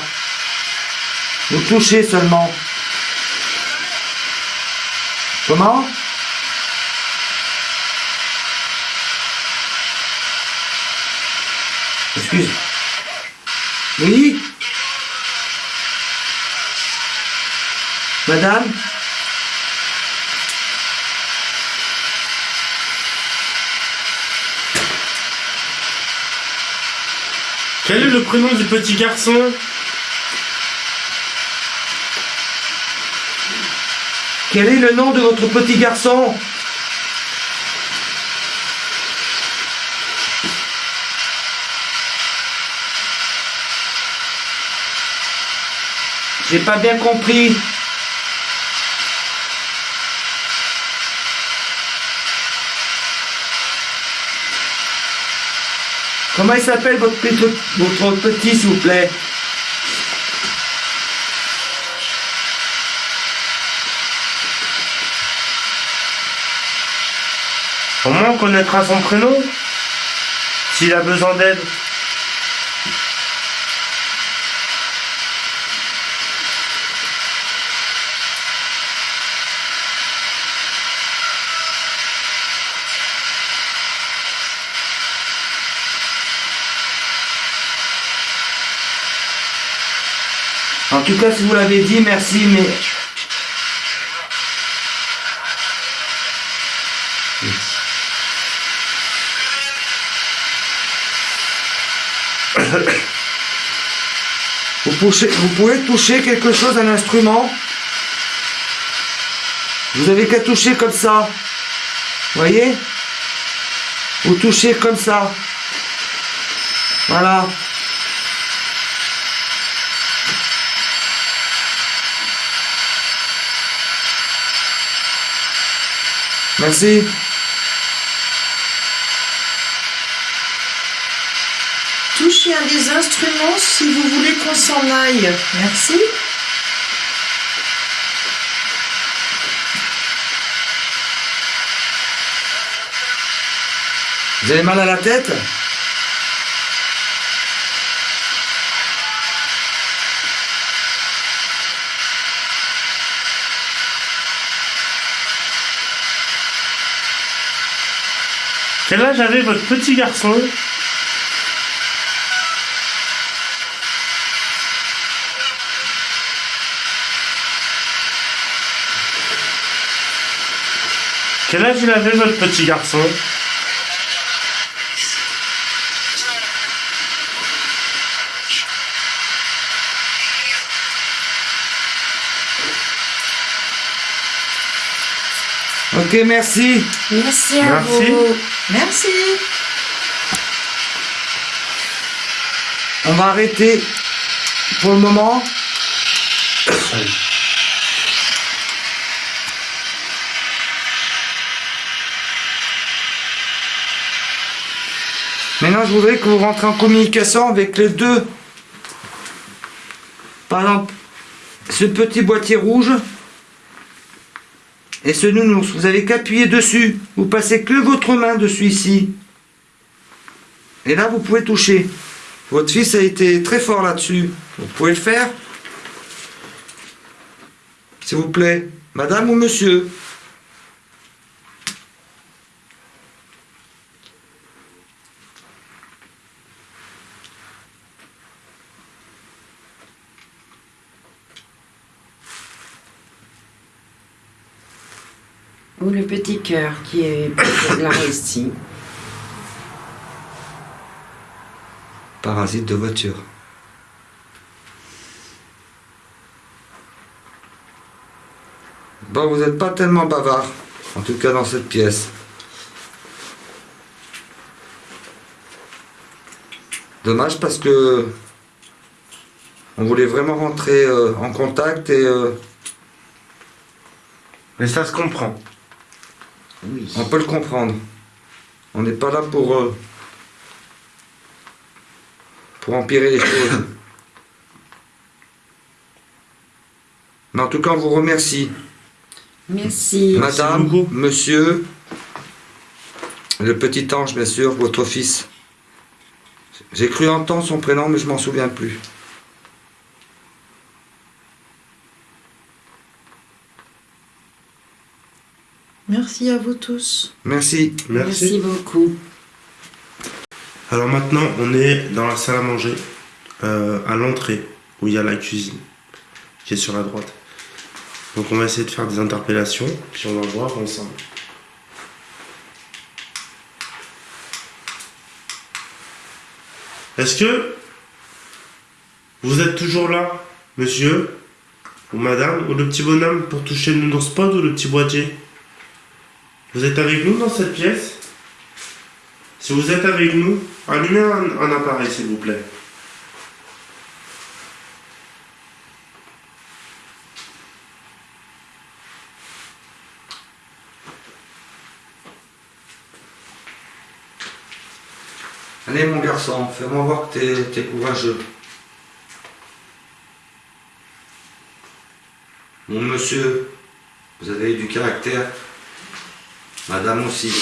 Vous touchez seulement. Comment? Excuse. Oui? Madame? Quel est le prénom du petit garçon? Quel est le nom de votre petit garçon? J'ai pas bien compris. Comment il s'appelle votre, petit- s'il vous plaît moins on connaîtra son prénom. S'il a besoin d'aide. En tout cas, si vous l'avez dit, merci, mais... Vous, vous pouvez toucher quelque chose, un instrument. Vous avez qu'à toucher comme ça. Voyez? Vous touchez comme ça. Voilà. Merci. Touchez un des instruments si vous voulez qu'on s'en aille. Merci. Vous avez mal à la tête? Quel âge j'avais votre petit garçon. Quel âge il avait votre petit garçon? Ok, merci. Merci à merci. vous. Merci. On va arrêter pour le moment. Maintenant, je voudrais que vous rentrez en communication avec les deux. Par exemple, ce petit boîtier rouge et ce nounours. Vous avez qu'appuyer dessus. Vous passez que votre main dessus ici. Et là, vous pouvez toucher. Votre fils a été très fort là-dessus. Vous pouvez le faire S'il vous plaît. Madame ou monsieur? Ou le petit cœur qui est là ici. Parasite de voiture. Bon, vous n'êtes pas tellement bavard. En tout cas dans cette pièce. Dommage parce que on voulait vraiment rentrer euh, en contact et euh, Mais ça se comprend. On peut le comprendre. On n'est pas là pour euh, pour empirer les choses. Mais en tout cas, on vous remercie. Merci. Madame, monsieur, le petit ange, bien sûr, votre fils. J'ai cru entendre son prénom, mais je m'en souviens plus. Merci à vous tous. Merci. Merci. Merci beaucoup. Alors maintenant, on est dans la salle à manger, euh, à l'entrée, où il y a la cuisine, qui est sur la droite. Donc on va essayer de faire des interpellations, puis on va voir ensemble. Est-ce que vous êtes toujours là, monsieur ou madame, ou le petit bonhomme pour toucher le nounours pod ou le petit boîtier? Vous êtes avec nous dans cette pièce? Si vous êtes avec nous, allumez un, appareil s'il vous plaît. Allez, mon garçon, fais-moi voir que t'es- t'es courageux. Mon monsieur, vous avez du caractère. Madame aussi.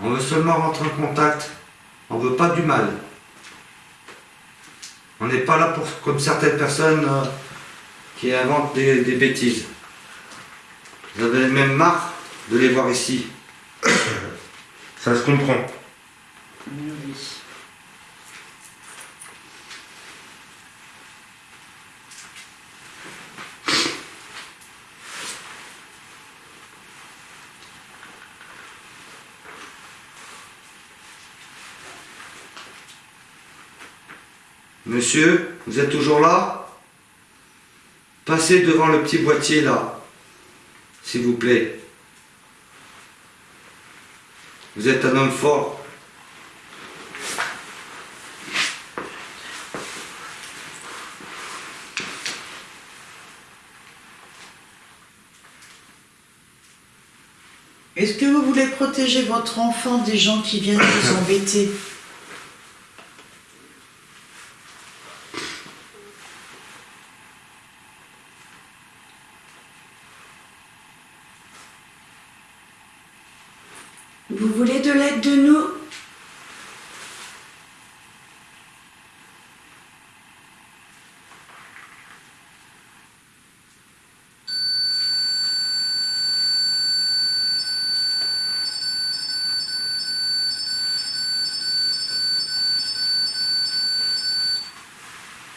On veut seulement rentrer en contact. On veut pas du mal. On n'est pas là pour, comme certaines personnes euh, qui inventent des, des bêtises. Vous avez même marre de les voir ici. Ça se comprend. Monsieur, vous êtes toujours là? Passez devant le petit boîtier là, s'il vous plaît. Vous êtes un homme fort. Est-ce que vous voulez protéger votre enfant des gens qui viennent vous embêter?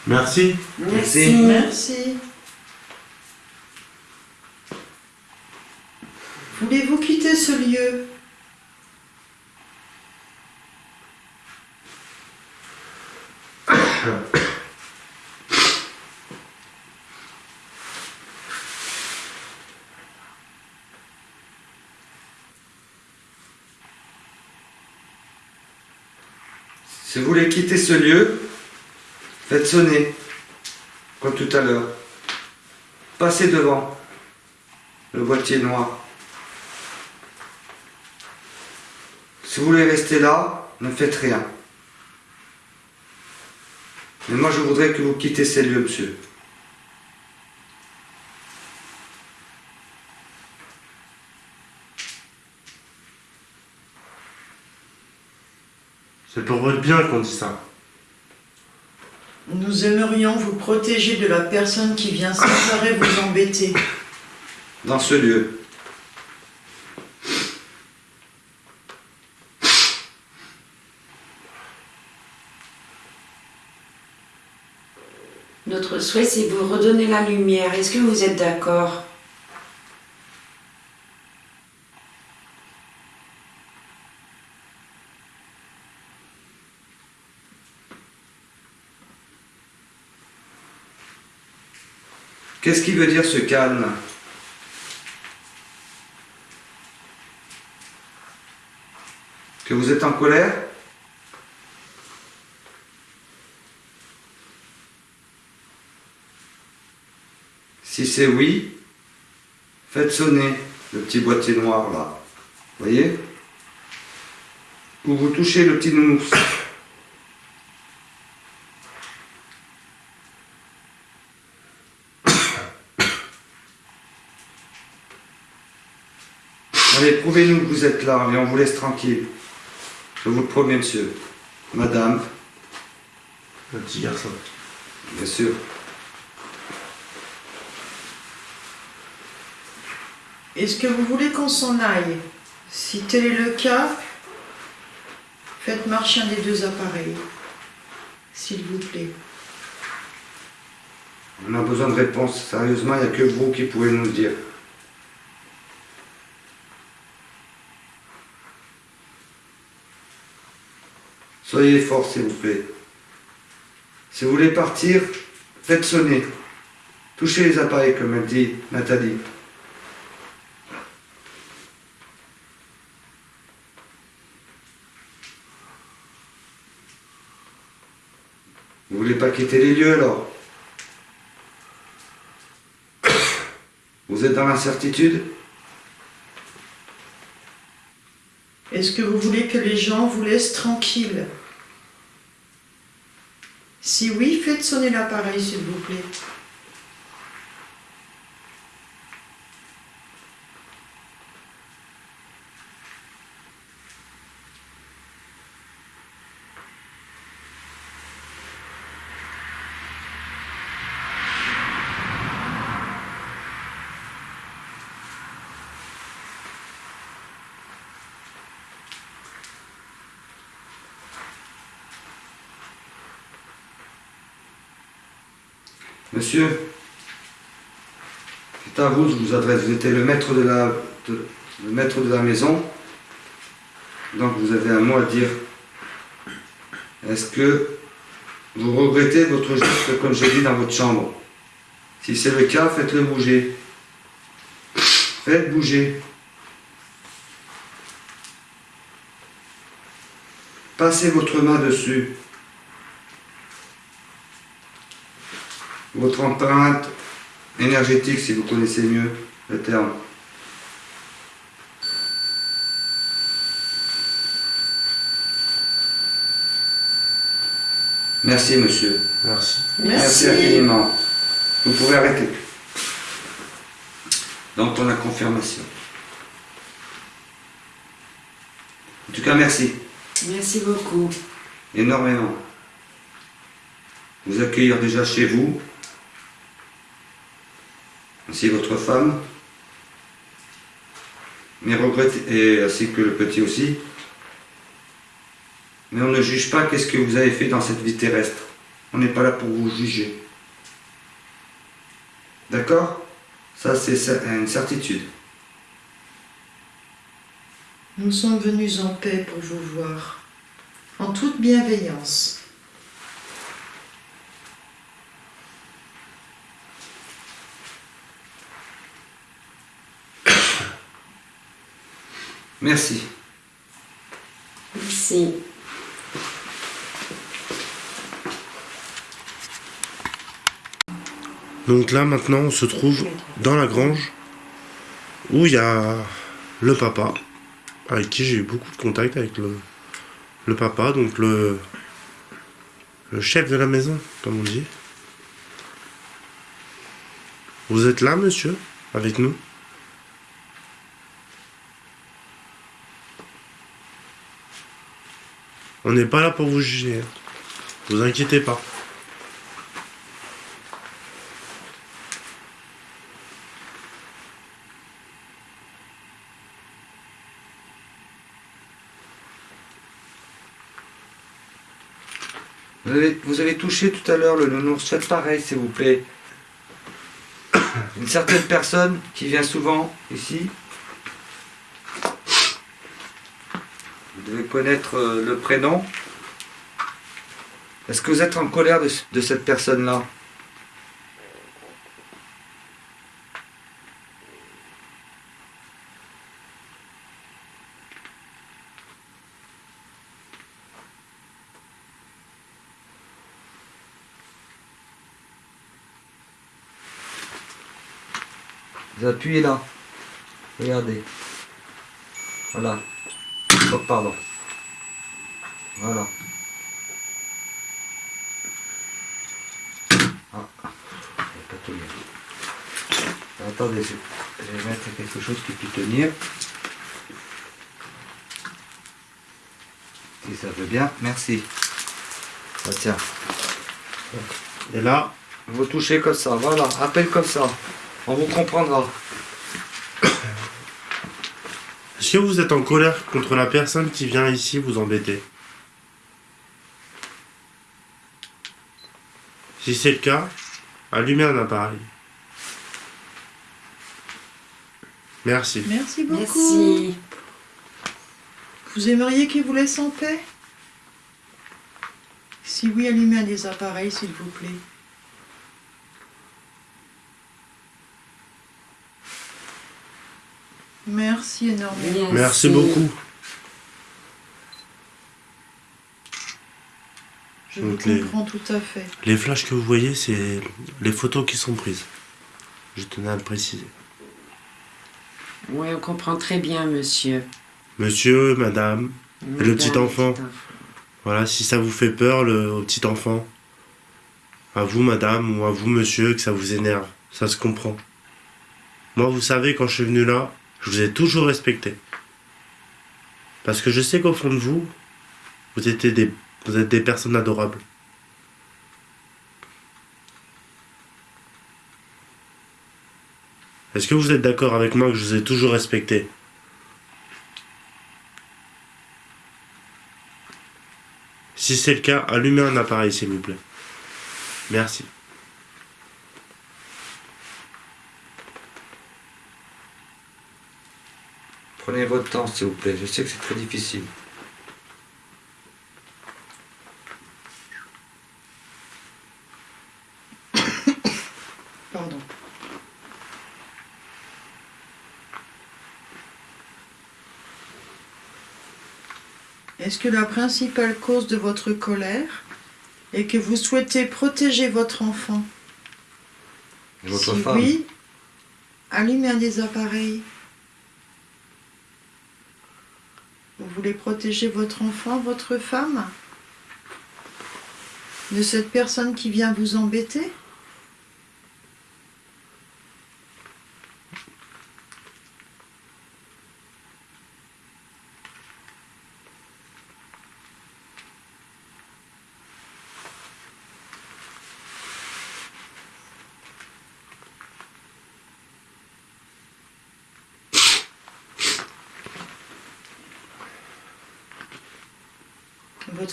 Merci. Merci. Merci. Voulez-vous quitter ce lieu? Si vous voulez quitter ce lieu, faites sonner, comme tout à l'heure. Passez devant le boîtier noir. Si vous voulez rester là, ne faites rien. Mais moi, je voudrais que vous quittez ces lieux, monsieur. C'est pour votre bien qu'on dit ça. Nous aimerions vous protéger de la personne qui vient sans arrêt vous embêter. Dans ce lieu. Notre souhait, c'est de vous redonner la lumière. Est-ce que vous êtes d'accord? Qu'est-ce qui veut dire ce calme Que vous êtes en colère Si c'est oui, faites sonner le petit boîtier noir là. Voyez? Ou vous touchez le petit nounours. Allez, prouvez-nous que vous êtes là et on vous laisse tranquille. Je vous le promets, monsieur. Madame, Le petit garçon. bien sûr. Est-ce que vous voulez qu'on s'en aille? Si tel est le cas, faites marcher un des deux appareils, s'il vous plaît. On a besoin de réponses. Sérieusement, il n'y a que vous qui pouvez nous le dire. Soyez forts, s'il vous plaît. Si vous voulez partir, faites sonner. Touchez les appareils, comme elle dit Nathalie. Vous voulez pas quitter les lieux alors Vous êtes dans l'incertitude Est-ce que vous voulez que les gens vous laissent tranquille Si oui, faites sonner l'appareil, s'il vous plaît. Monsieur, c'est à vous, je vous adresse. Vous étiez le maître de la, maison. Donc vous avez un mot à dire. Est-ce que vous regrettez votre geste, comme j'ai dit, dans votre chambre? Si c'est le cas, faites-le bouger. Faites bouger. Passez votre main dessus. Votre empreinte énergétique, si vous connaissez mieux le terme. Merci, monsieur. Merci. Merci. infiniment. Vous pouvez arrêter. Donc, on a confirmation. En tout cas, merci. Merci beaucoup. énormément. Vous accueillir déjà chez vous, ainsi votre femme, mais regretter, et ainsi que le petit aussi. Mais on ne juge pas qu'est-ce que vous avez fait dans cette vie terrestre. On n'est pas là pour vous juger. D'accord? Ça, c'est une certitude. Nous sommes venus en paix pour vous voir, en toute bienveillance. Merci. Merci. Donc là maintenant on se trouve dans la grange où il y a le papa avec qui j'ai eu beaucoup de contact avec le, le papa, donc le, le chef de la maison, comme on dit. Vous êtes là monsieur avec nous? On n'est pas là pour vous juger. hein. Vous inquiétez pas. Vous avez, vous avez touché tout à l'heure le nounours. Faites pareil, s'il vous plaît. Une certaine personne qui vient souvent ici. Vous devez connaître euh, le prénom. Est-ce que vous êtes en colère de, de cette personne-là? Vous appuyez là. Regardez. Voilà. Oh, pardon. Voilà. Ah, pas. Attendez, je vais mettre quelque chose qui peut tenir. Si ça veut bien, merci. Ah, tiens, Et là, vous touchez comme ça, voilà, peine comme ça. On vous comprendra. Vous êtes en colère contre la personne qui vient ici vous embêter Si c'est le cas, allumez un appareil. Merci. Merci beaucoup. Merci. Vous aimeriez qu'il vous laisse en paix? Si oui, allumez un des appareils, s'il vous plaît. Merci énormément. Merci beaucoup. Je vous les- comprends tout à fait. Les flashs que vous voyez, c'est les photos qui sont prises. Je tenais à le préciser. Oui, on comprend très bien, monsieur. Monsieur, madame, Et le petit enfant petit voilà, si ça vous fait peur, le au petit enfant, à vous, madame, ou à vous, monsieur, que ça vous énerve, ça se comprend. Moi, vous savez, quand je suis venu là, je vous ai toujours respecté. Parce que je sais qu'au fond de vous, vous, des, vous êtes des personnes adorables. Est-ce que vous êtes d'accord avec moi que je vous ai toujours respecté? Si c'est le cas, allumez un appareil, s'il vous plaît. Merci. Prenez votre temps, s'il vous plaît. Je sais que c'est très difficile. Pardon. Est-ce que la principale cause de votre colère est que vous souhaitez protéger votre enfant? Et votre Si femme? oui, allumez un des appareils. Vous voulez protéger votre enfant, votre femme De cette personne qui vient vous embêter?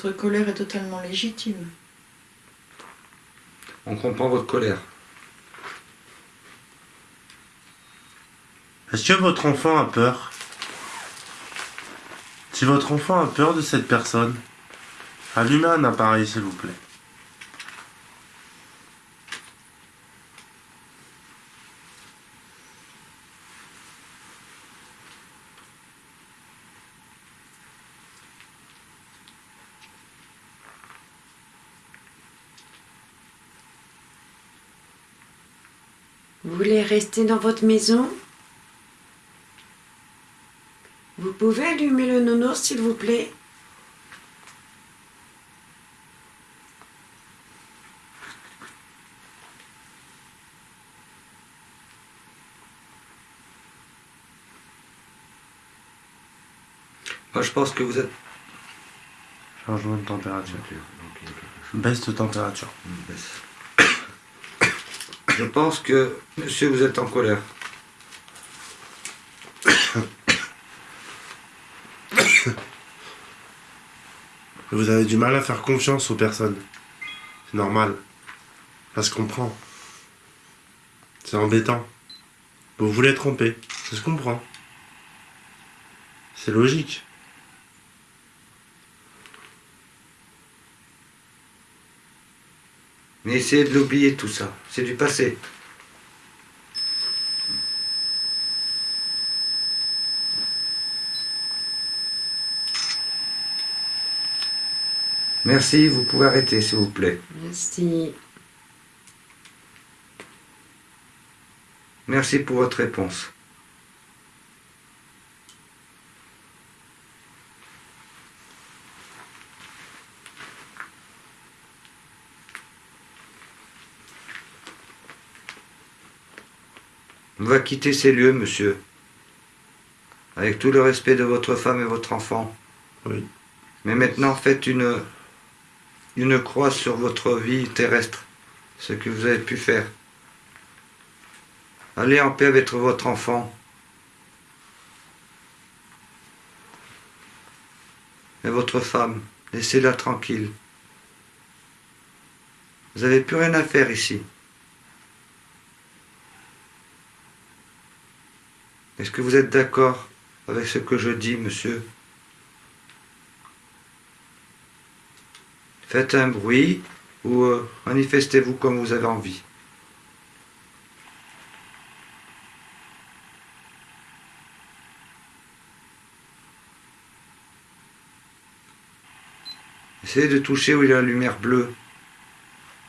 Votre colère est totalement légitime. On comprend votre colère. Est-ce que votre enfant a peur? Si votre enfant a peur de cette personne, allumez un appareil, s'il vous plaît. Vous voulez rester dans votre maison? Vous pouvez allumer le nounours, s'il vous plaît Moi, je pense que vous êtes. Changement de température. Baisse de température. Je pense que, monsieur, vous êtes en colère. Vous avez du mal à faire confiance aux personnes. C'est normal. Ça se comprend. C'est embêtant. Vous voulez tromper. Ça se comprend. C'est logique. Mais essayez de l'oublier tout ça. C'est du passé. Merci, vous pouvez arrêter s'il vous plaît. Merci. Merci pour votre réponse. Va quitter ces lieux, monsieur. Avec tout le respect de votre femme et votre enfant. Oui. Mais maintenant, faites une, une croix sur votre vie terrestre, ce que vous avez pu faire. Allez en paix avec votre enfant. Et votre femme, laissez-la tranquille. Vous n'avez plus rien à faire ici. Est-ce que vous êtes d'accord avec ce que je dis, monsieur? Faites un bruit ou euh, manifestez-vous comme vous avez envie. Essayez de toucher où il y a la lumière bleue.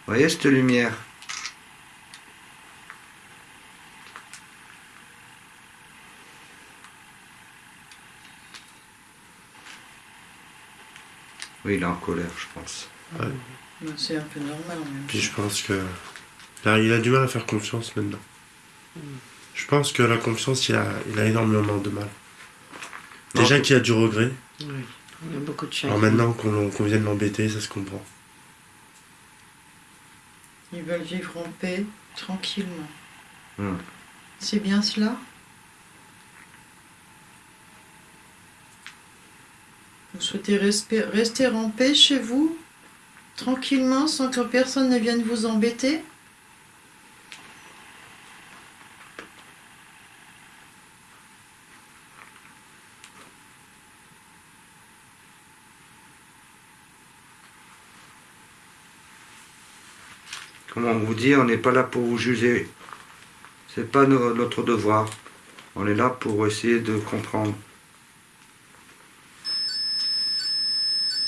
Voyez cette lumière? Oui, il est en colère, je pense. Ben, C'est un peu normal même Puis je pense que. Là, il a du mal à faire confiance maintenant. Je pense que la confiance, il a, il a énormément de mal. Déjà qu'il y a du regret. Oui. Il y a beaucoup de chagrin. Alors maintenant qu'on qu'on vienne l'embêter, ça se comprend. Ils veulent vivre en paix, tranquillement. Hmm. C'est bien cela? Vous souhaitez rester en paix chez vous Tranquillement, sans que personne ne vienne vous embêter? Comment vous dire, on n'est pas là pour vous juger. C'est pas no- notre devoir. On est là pour essayer de comprendre.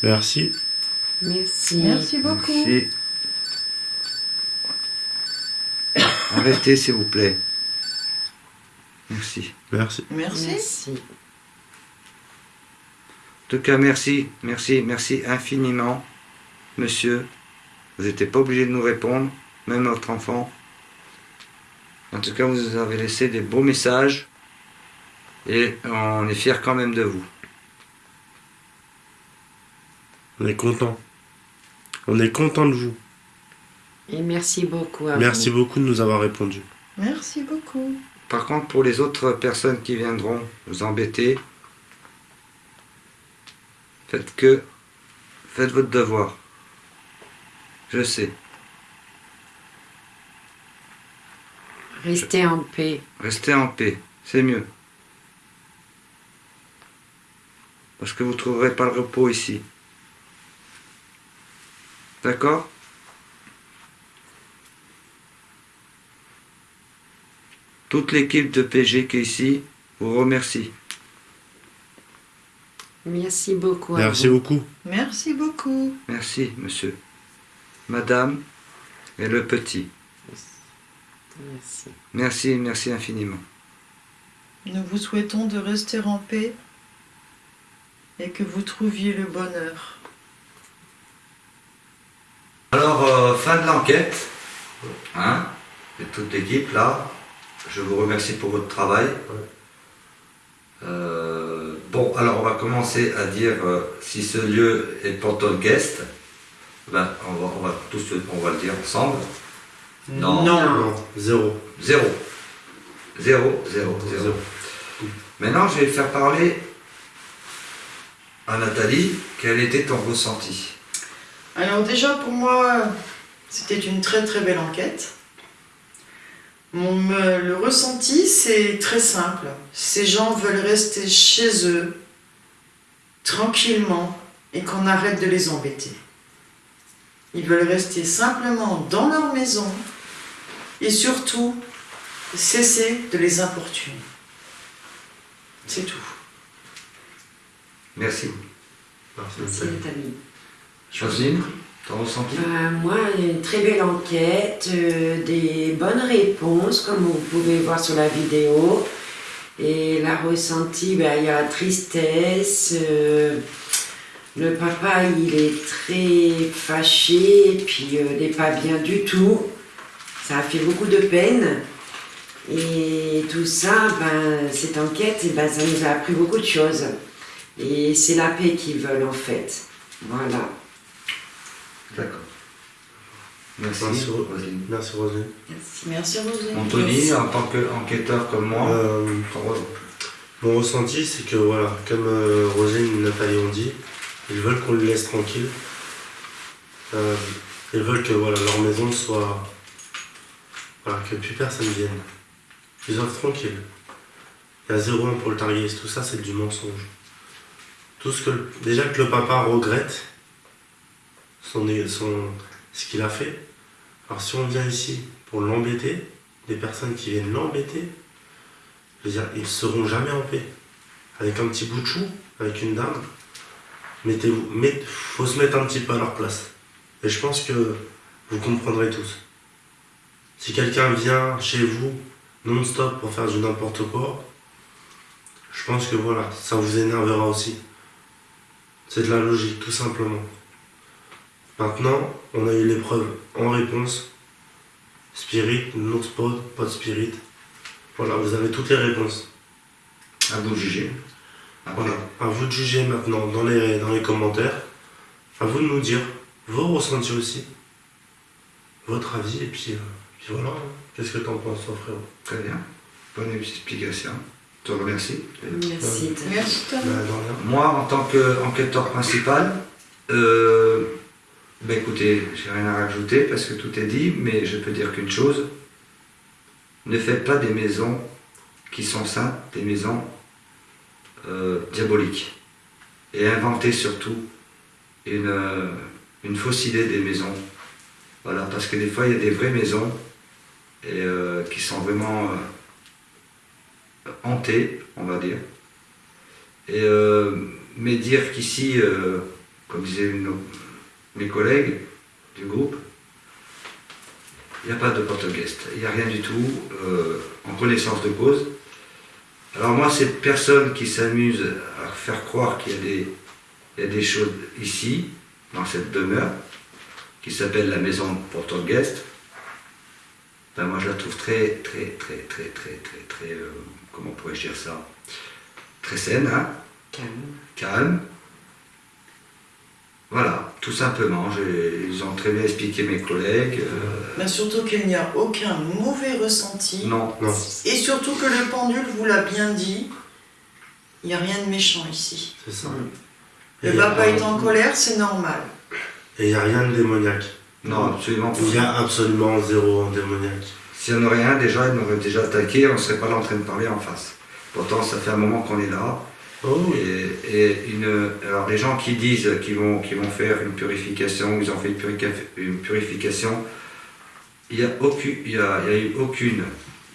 Merci. Merci. Merci beaucoup. Merci. Arrêtez, s'il vous plaît. Merci. Merci. Merci. Merci. En tout cas, merci, merci, merci infiniment, monsieur. Vous n'étiez pas obligé de nous répondre, même notre enfant. En tout cas, vous nous avez laissé des beaux messages et on est fiers quand même de vous. On est content. On est content de vous. Et merci beaucoup à Merci vous. beaucoup de nous avoir répondu. Merci beaucoup. Par contre, pour les autres personnes qui viendront vous embêter, faites que faites votre devoir. Je sais. Restez en paix. Restez en paix, c'est mieux. Parce que vous ne trouverez pas le repos ici. D'accord Toute l'équipe de PG qui est ici vous remercie. Merci beaucoup Merci vous. beaucoup. Merci beaucoup. Merci, monsieur. Madame et le petit. Merci. Merci, merci infiniment. Nous vous souhaitons de rester en paix et que vous trouviez le bonheur. Alors, euh, fin de l'enquête, hein, et toute l'équipe là, je vous remercie pour votre travail. Euh, bon, alors on va commencer à dire euh, si ce lieu est poltergeist. Ben, on va, on va tous on va le dire ensemble. Non. Non, zéro. Zéro. Zéro, zéro, zéro. Zéro. Maintenant, je vais faire parler à Nathalie. Quel était ton ressenti Alors déjà pour moi, c'était une très très belle enquête. Mon, le ressenti, c'est très simple. Ces gens veulent rester chez eux, tranquillement, et qu'on arrête de les embêter. Ils veulent rester simplement dans leur maison, et surtout, cesser de les importuner. C'est tout. Merci. Merci, Merci Jocelyne, ton ressenti? Euh, moi, une très belle enquête, euh, des bonnes réponses, comme vous pouvez voir sur la vidéo. Et la ressenti, ben, il y a tristesse. euh, le papa, il est très fâché, et puis il n'est pas bien du tout. Ça a fait beaucoup de peine. Et tout ça, ben, cette enquête, ben, ça nous a appris beaucoup de choses. Et c'est la paix qu'ils veulent en fait. Voilà. D'accord. Merci. Merci, Ro- Roselyne. Merci Roselyne. Merci Roselyne. Anthony, en tant qu'enquêteur comme moi, Euh, mon ressenti, c'est que voilà, comme euh, Roselyne et Nathalie ont dit, ils veulent qu'on les laisse tranquilles. Euh, ils veulent que voilà, leur maison soit. Voilà, que plus personne vienne. Ils offrent tranquilles. Il y a zéro un pour le target, tout ça c'est du mensonge. Tout ce que déjà que le papa regrette son, son, ce qu'il a fait. Alors si on vient ici pour l'embêter, des personnes qui viennent l'embêter, je veux dire, ils ne seront jamais en paix. Avec un petit bout de chou, avec une dame, mettez-vous, met, faut se mettre un petit peu à leur place. Et je pense que vous comprendrez tous. Si quelqu'un vient chez vous non-stop pour faire du n'importe quoi, je pense que voilà, ça vous énervera aussi. C'est de la logique, tout simplement. Maintenant, on a eu l'épreuve en réponse. Spirit, non spot, pas de spirit. Voilà, vous avez toutes les réponses. à vous de juger. Après, Voilà, à vous de juger maintenant dans les, dans les commentaires. À vous de nous dire vos ressentis aussi, votre avis, et puis, euh, puis voilà. Qu'est-ce que t'en penses, toi, frérot? Très bien. Bonne explication. Je te remercie. Merci. Merci. Bah. Moi, en tant qu'enquêteur principal, euh, ben écoutez, j'ai rien à rajouter parce que tout est dit, mais je peux dire qu'une chose ne faites pas des maisons qui sont saintes, des maisons euh, diaboliques. Et inventez surtout une, euh, une fausse idée des maisons. Voilà, parce que des fois, il y a des vraies maisons et, euh, qui sont vraiment hantées, on va dire. Et, mais dire qu'ici, comme disaient nos- mes collègues du groupe, il n'y a pas de poltergeist, il n'y a rien du tout, euh, en connaissance de cause. Alors moi, cette personne qui s'amuse à faire croire qu'il y a des, il y a des choses ici, dans cette demeure, qui s'appelle la maison poltergeist, ben moi je la trouve très, très, très, très, très, très, très, euh, comment pourrais-je dire ça? Très saine, hein? Calme. calme. Voilà, tout simplement. J'ai- Ils ont très bien expliqué mes collègues. euh, Mais surtout qu'il n'y a aucun mauvais ressenti. non, Non. Et surtout que le pendule vous l'a bien dit, il n'y a rien de méchant ici. C'est ça. Le Et il papa est en colère, c'est normal. Et il n'y a rien de démoniaque. non, absolument Il y pas. a absolument zéro en démoniaque. S'il n'y en aurait rien, déjà, ils m'auraient déjà attaqué, on ne serait pas là en train de parler en face. Pourtant, ça fait un moment qu'on est là. Oh oui. Et, et une, alors, les gens qui disent qu'ils vont, qu'ils vont faire une purification, ils ont fait une, purica- une purification, il n'y a, aucune- il y a, il y a eu aucune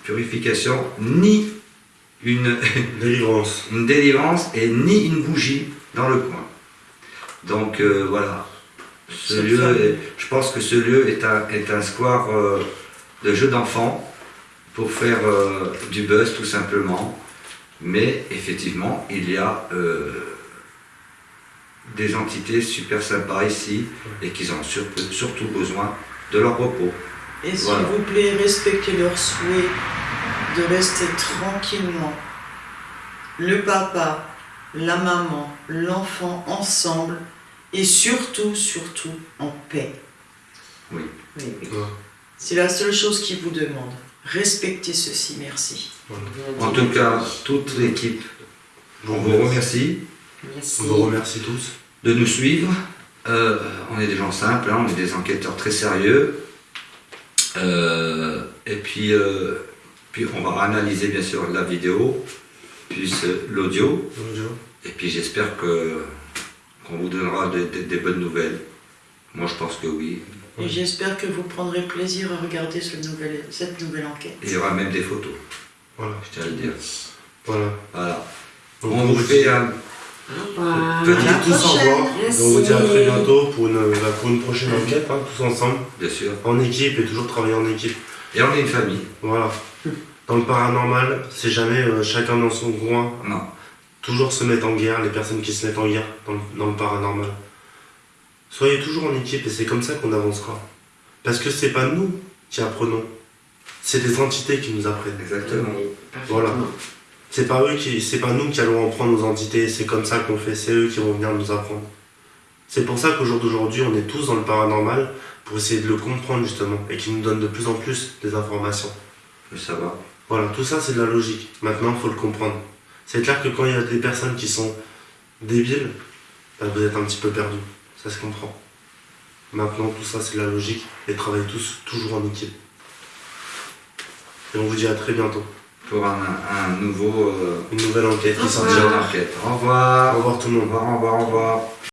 purification, ni une, Délivrance. une délivrance et ni une bougie dans le coin. Donc euh, voilà, ce lieu, est- je pense que ce lieu est un, est un square euh, de jeux d'enfants pour faire euh, du buzz tout simplement. Mais effectivement, il y a euh, des entités super sympas ici et qui ont sur- surtout besoin de leur repos. Et s'il Voilà. vous plaît, respectez leur souhait de rester tranquillement. Le papa, la maman, l'enfant ensemble et surtout, surtout en paix. Oui, oui. C'est la seule chose qu'ils vous demandent. Respectez ceci, merci. En tout cas, toute l'équipe, on vous remercie Merci. On vous remercie tous. de nous suivre. Euh, on est des gens simples, hein, on est des enquêteurs très sérieux. Euh, et puis, euh, puis on va analyser bien sûr la vidéo, puis l'audio. Et puis j'espère que qu'on vous donnera des, des- des bonnes nouvelles. Moi je pense que oui. Et j'espère que vous prendrez plaisir à regarder ce nouvel- cette nouvelle enquête. Il y aura même des photos, Voilà. je tiens à le dire. Voilà. Voilà. Donc, On vous fait un revoir. Petit À la tous au prochaine. revoir. Merci. On vous dit à très bientôt pour une, bah, pour une prochaine enquête, hein, tous ensemble, bien sûr. en équipe et toujours travailler en équipe. Et on est une famille. Voilà. Dans le paranormal, c'est jamais euh, chacun dans son coin. Non. Toujours se mettre en guerre, les personnes qui se mettent en guerre dans le, dans le paranormal. Soyez toujours en équipe et c'est comme ça qu'on avancera. Parce que c'est pas nous qui apprenons, c'est des entités qui nous apprennent. Exactement. Voilà. C'est pas eux qui, c'est pas nous qui allons apprendre aux entités, c'est comme ça qu'on fait, c'est eux qui vont venir nous apprendre. C'est pour ça qu'au jour d'aujourd'hui, on est tous dans le paranormal pour essayer de le comprendre justement et qui nous donne de plus en plus des informations. Le savoir. Voilà, tout ça c'est de la logique. Maintenant, il faut le comprendre. C'est clair que quand il y a des personnes qui sont débiles, bah, vous êtes un petit peu perdu. Ça se comprend. Maintenant, tout ça c'est de la logique et travaillez tous toujours en équipe. Et on vous dit à très bientôt. Pour un, un nouveau Une nouvelle enquête qui Au sortira. Au revoir. Au revoir tout le Au monde. revoir, au revoir, au revoir.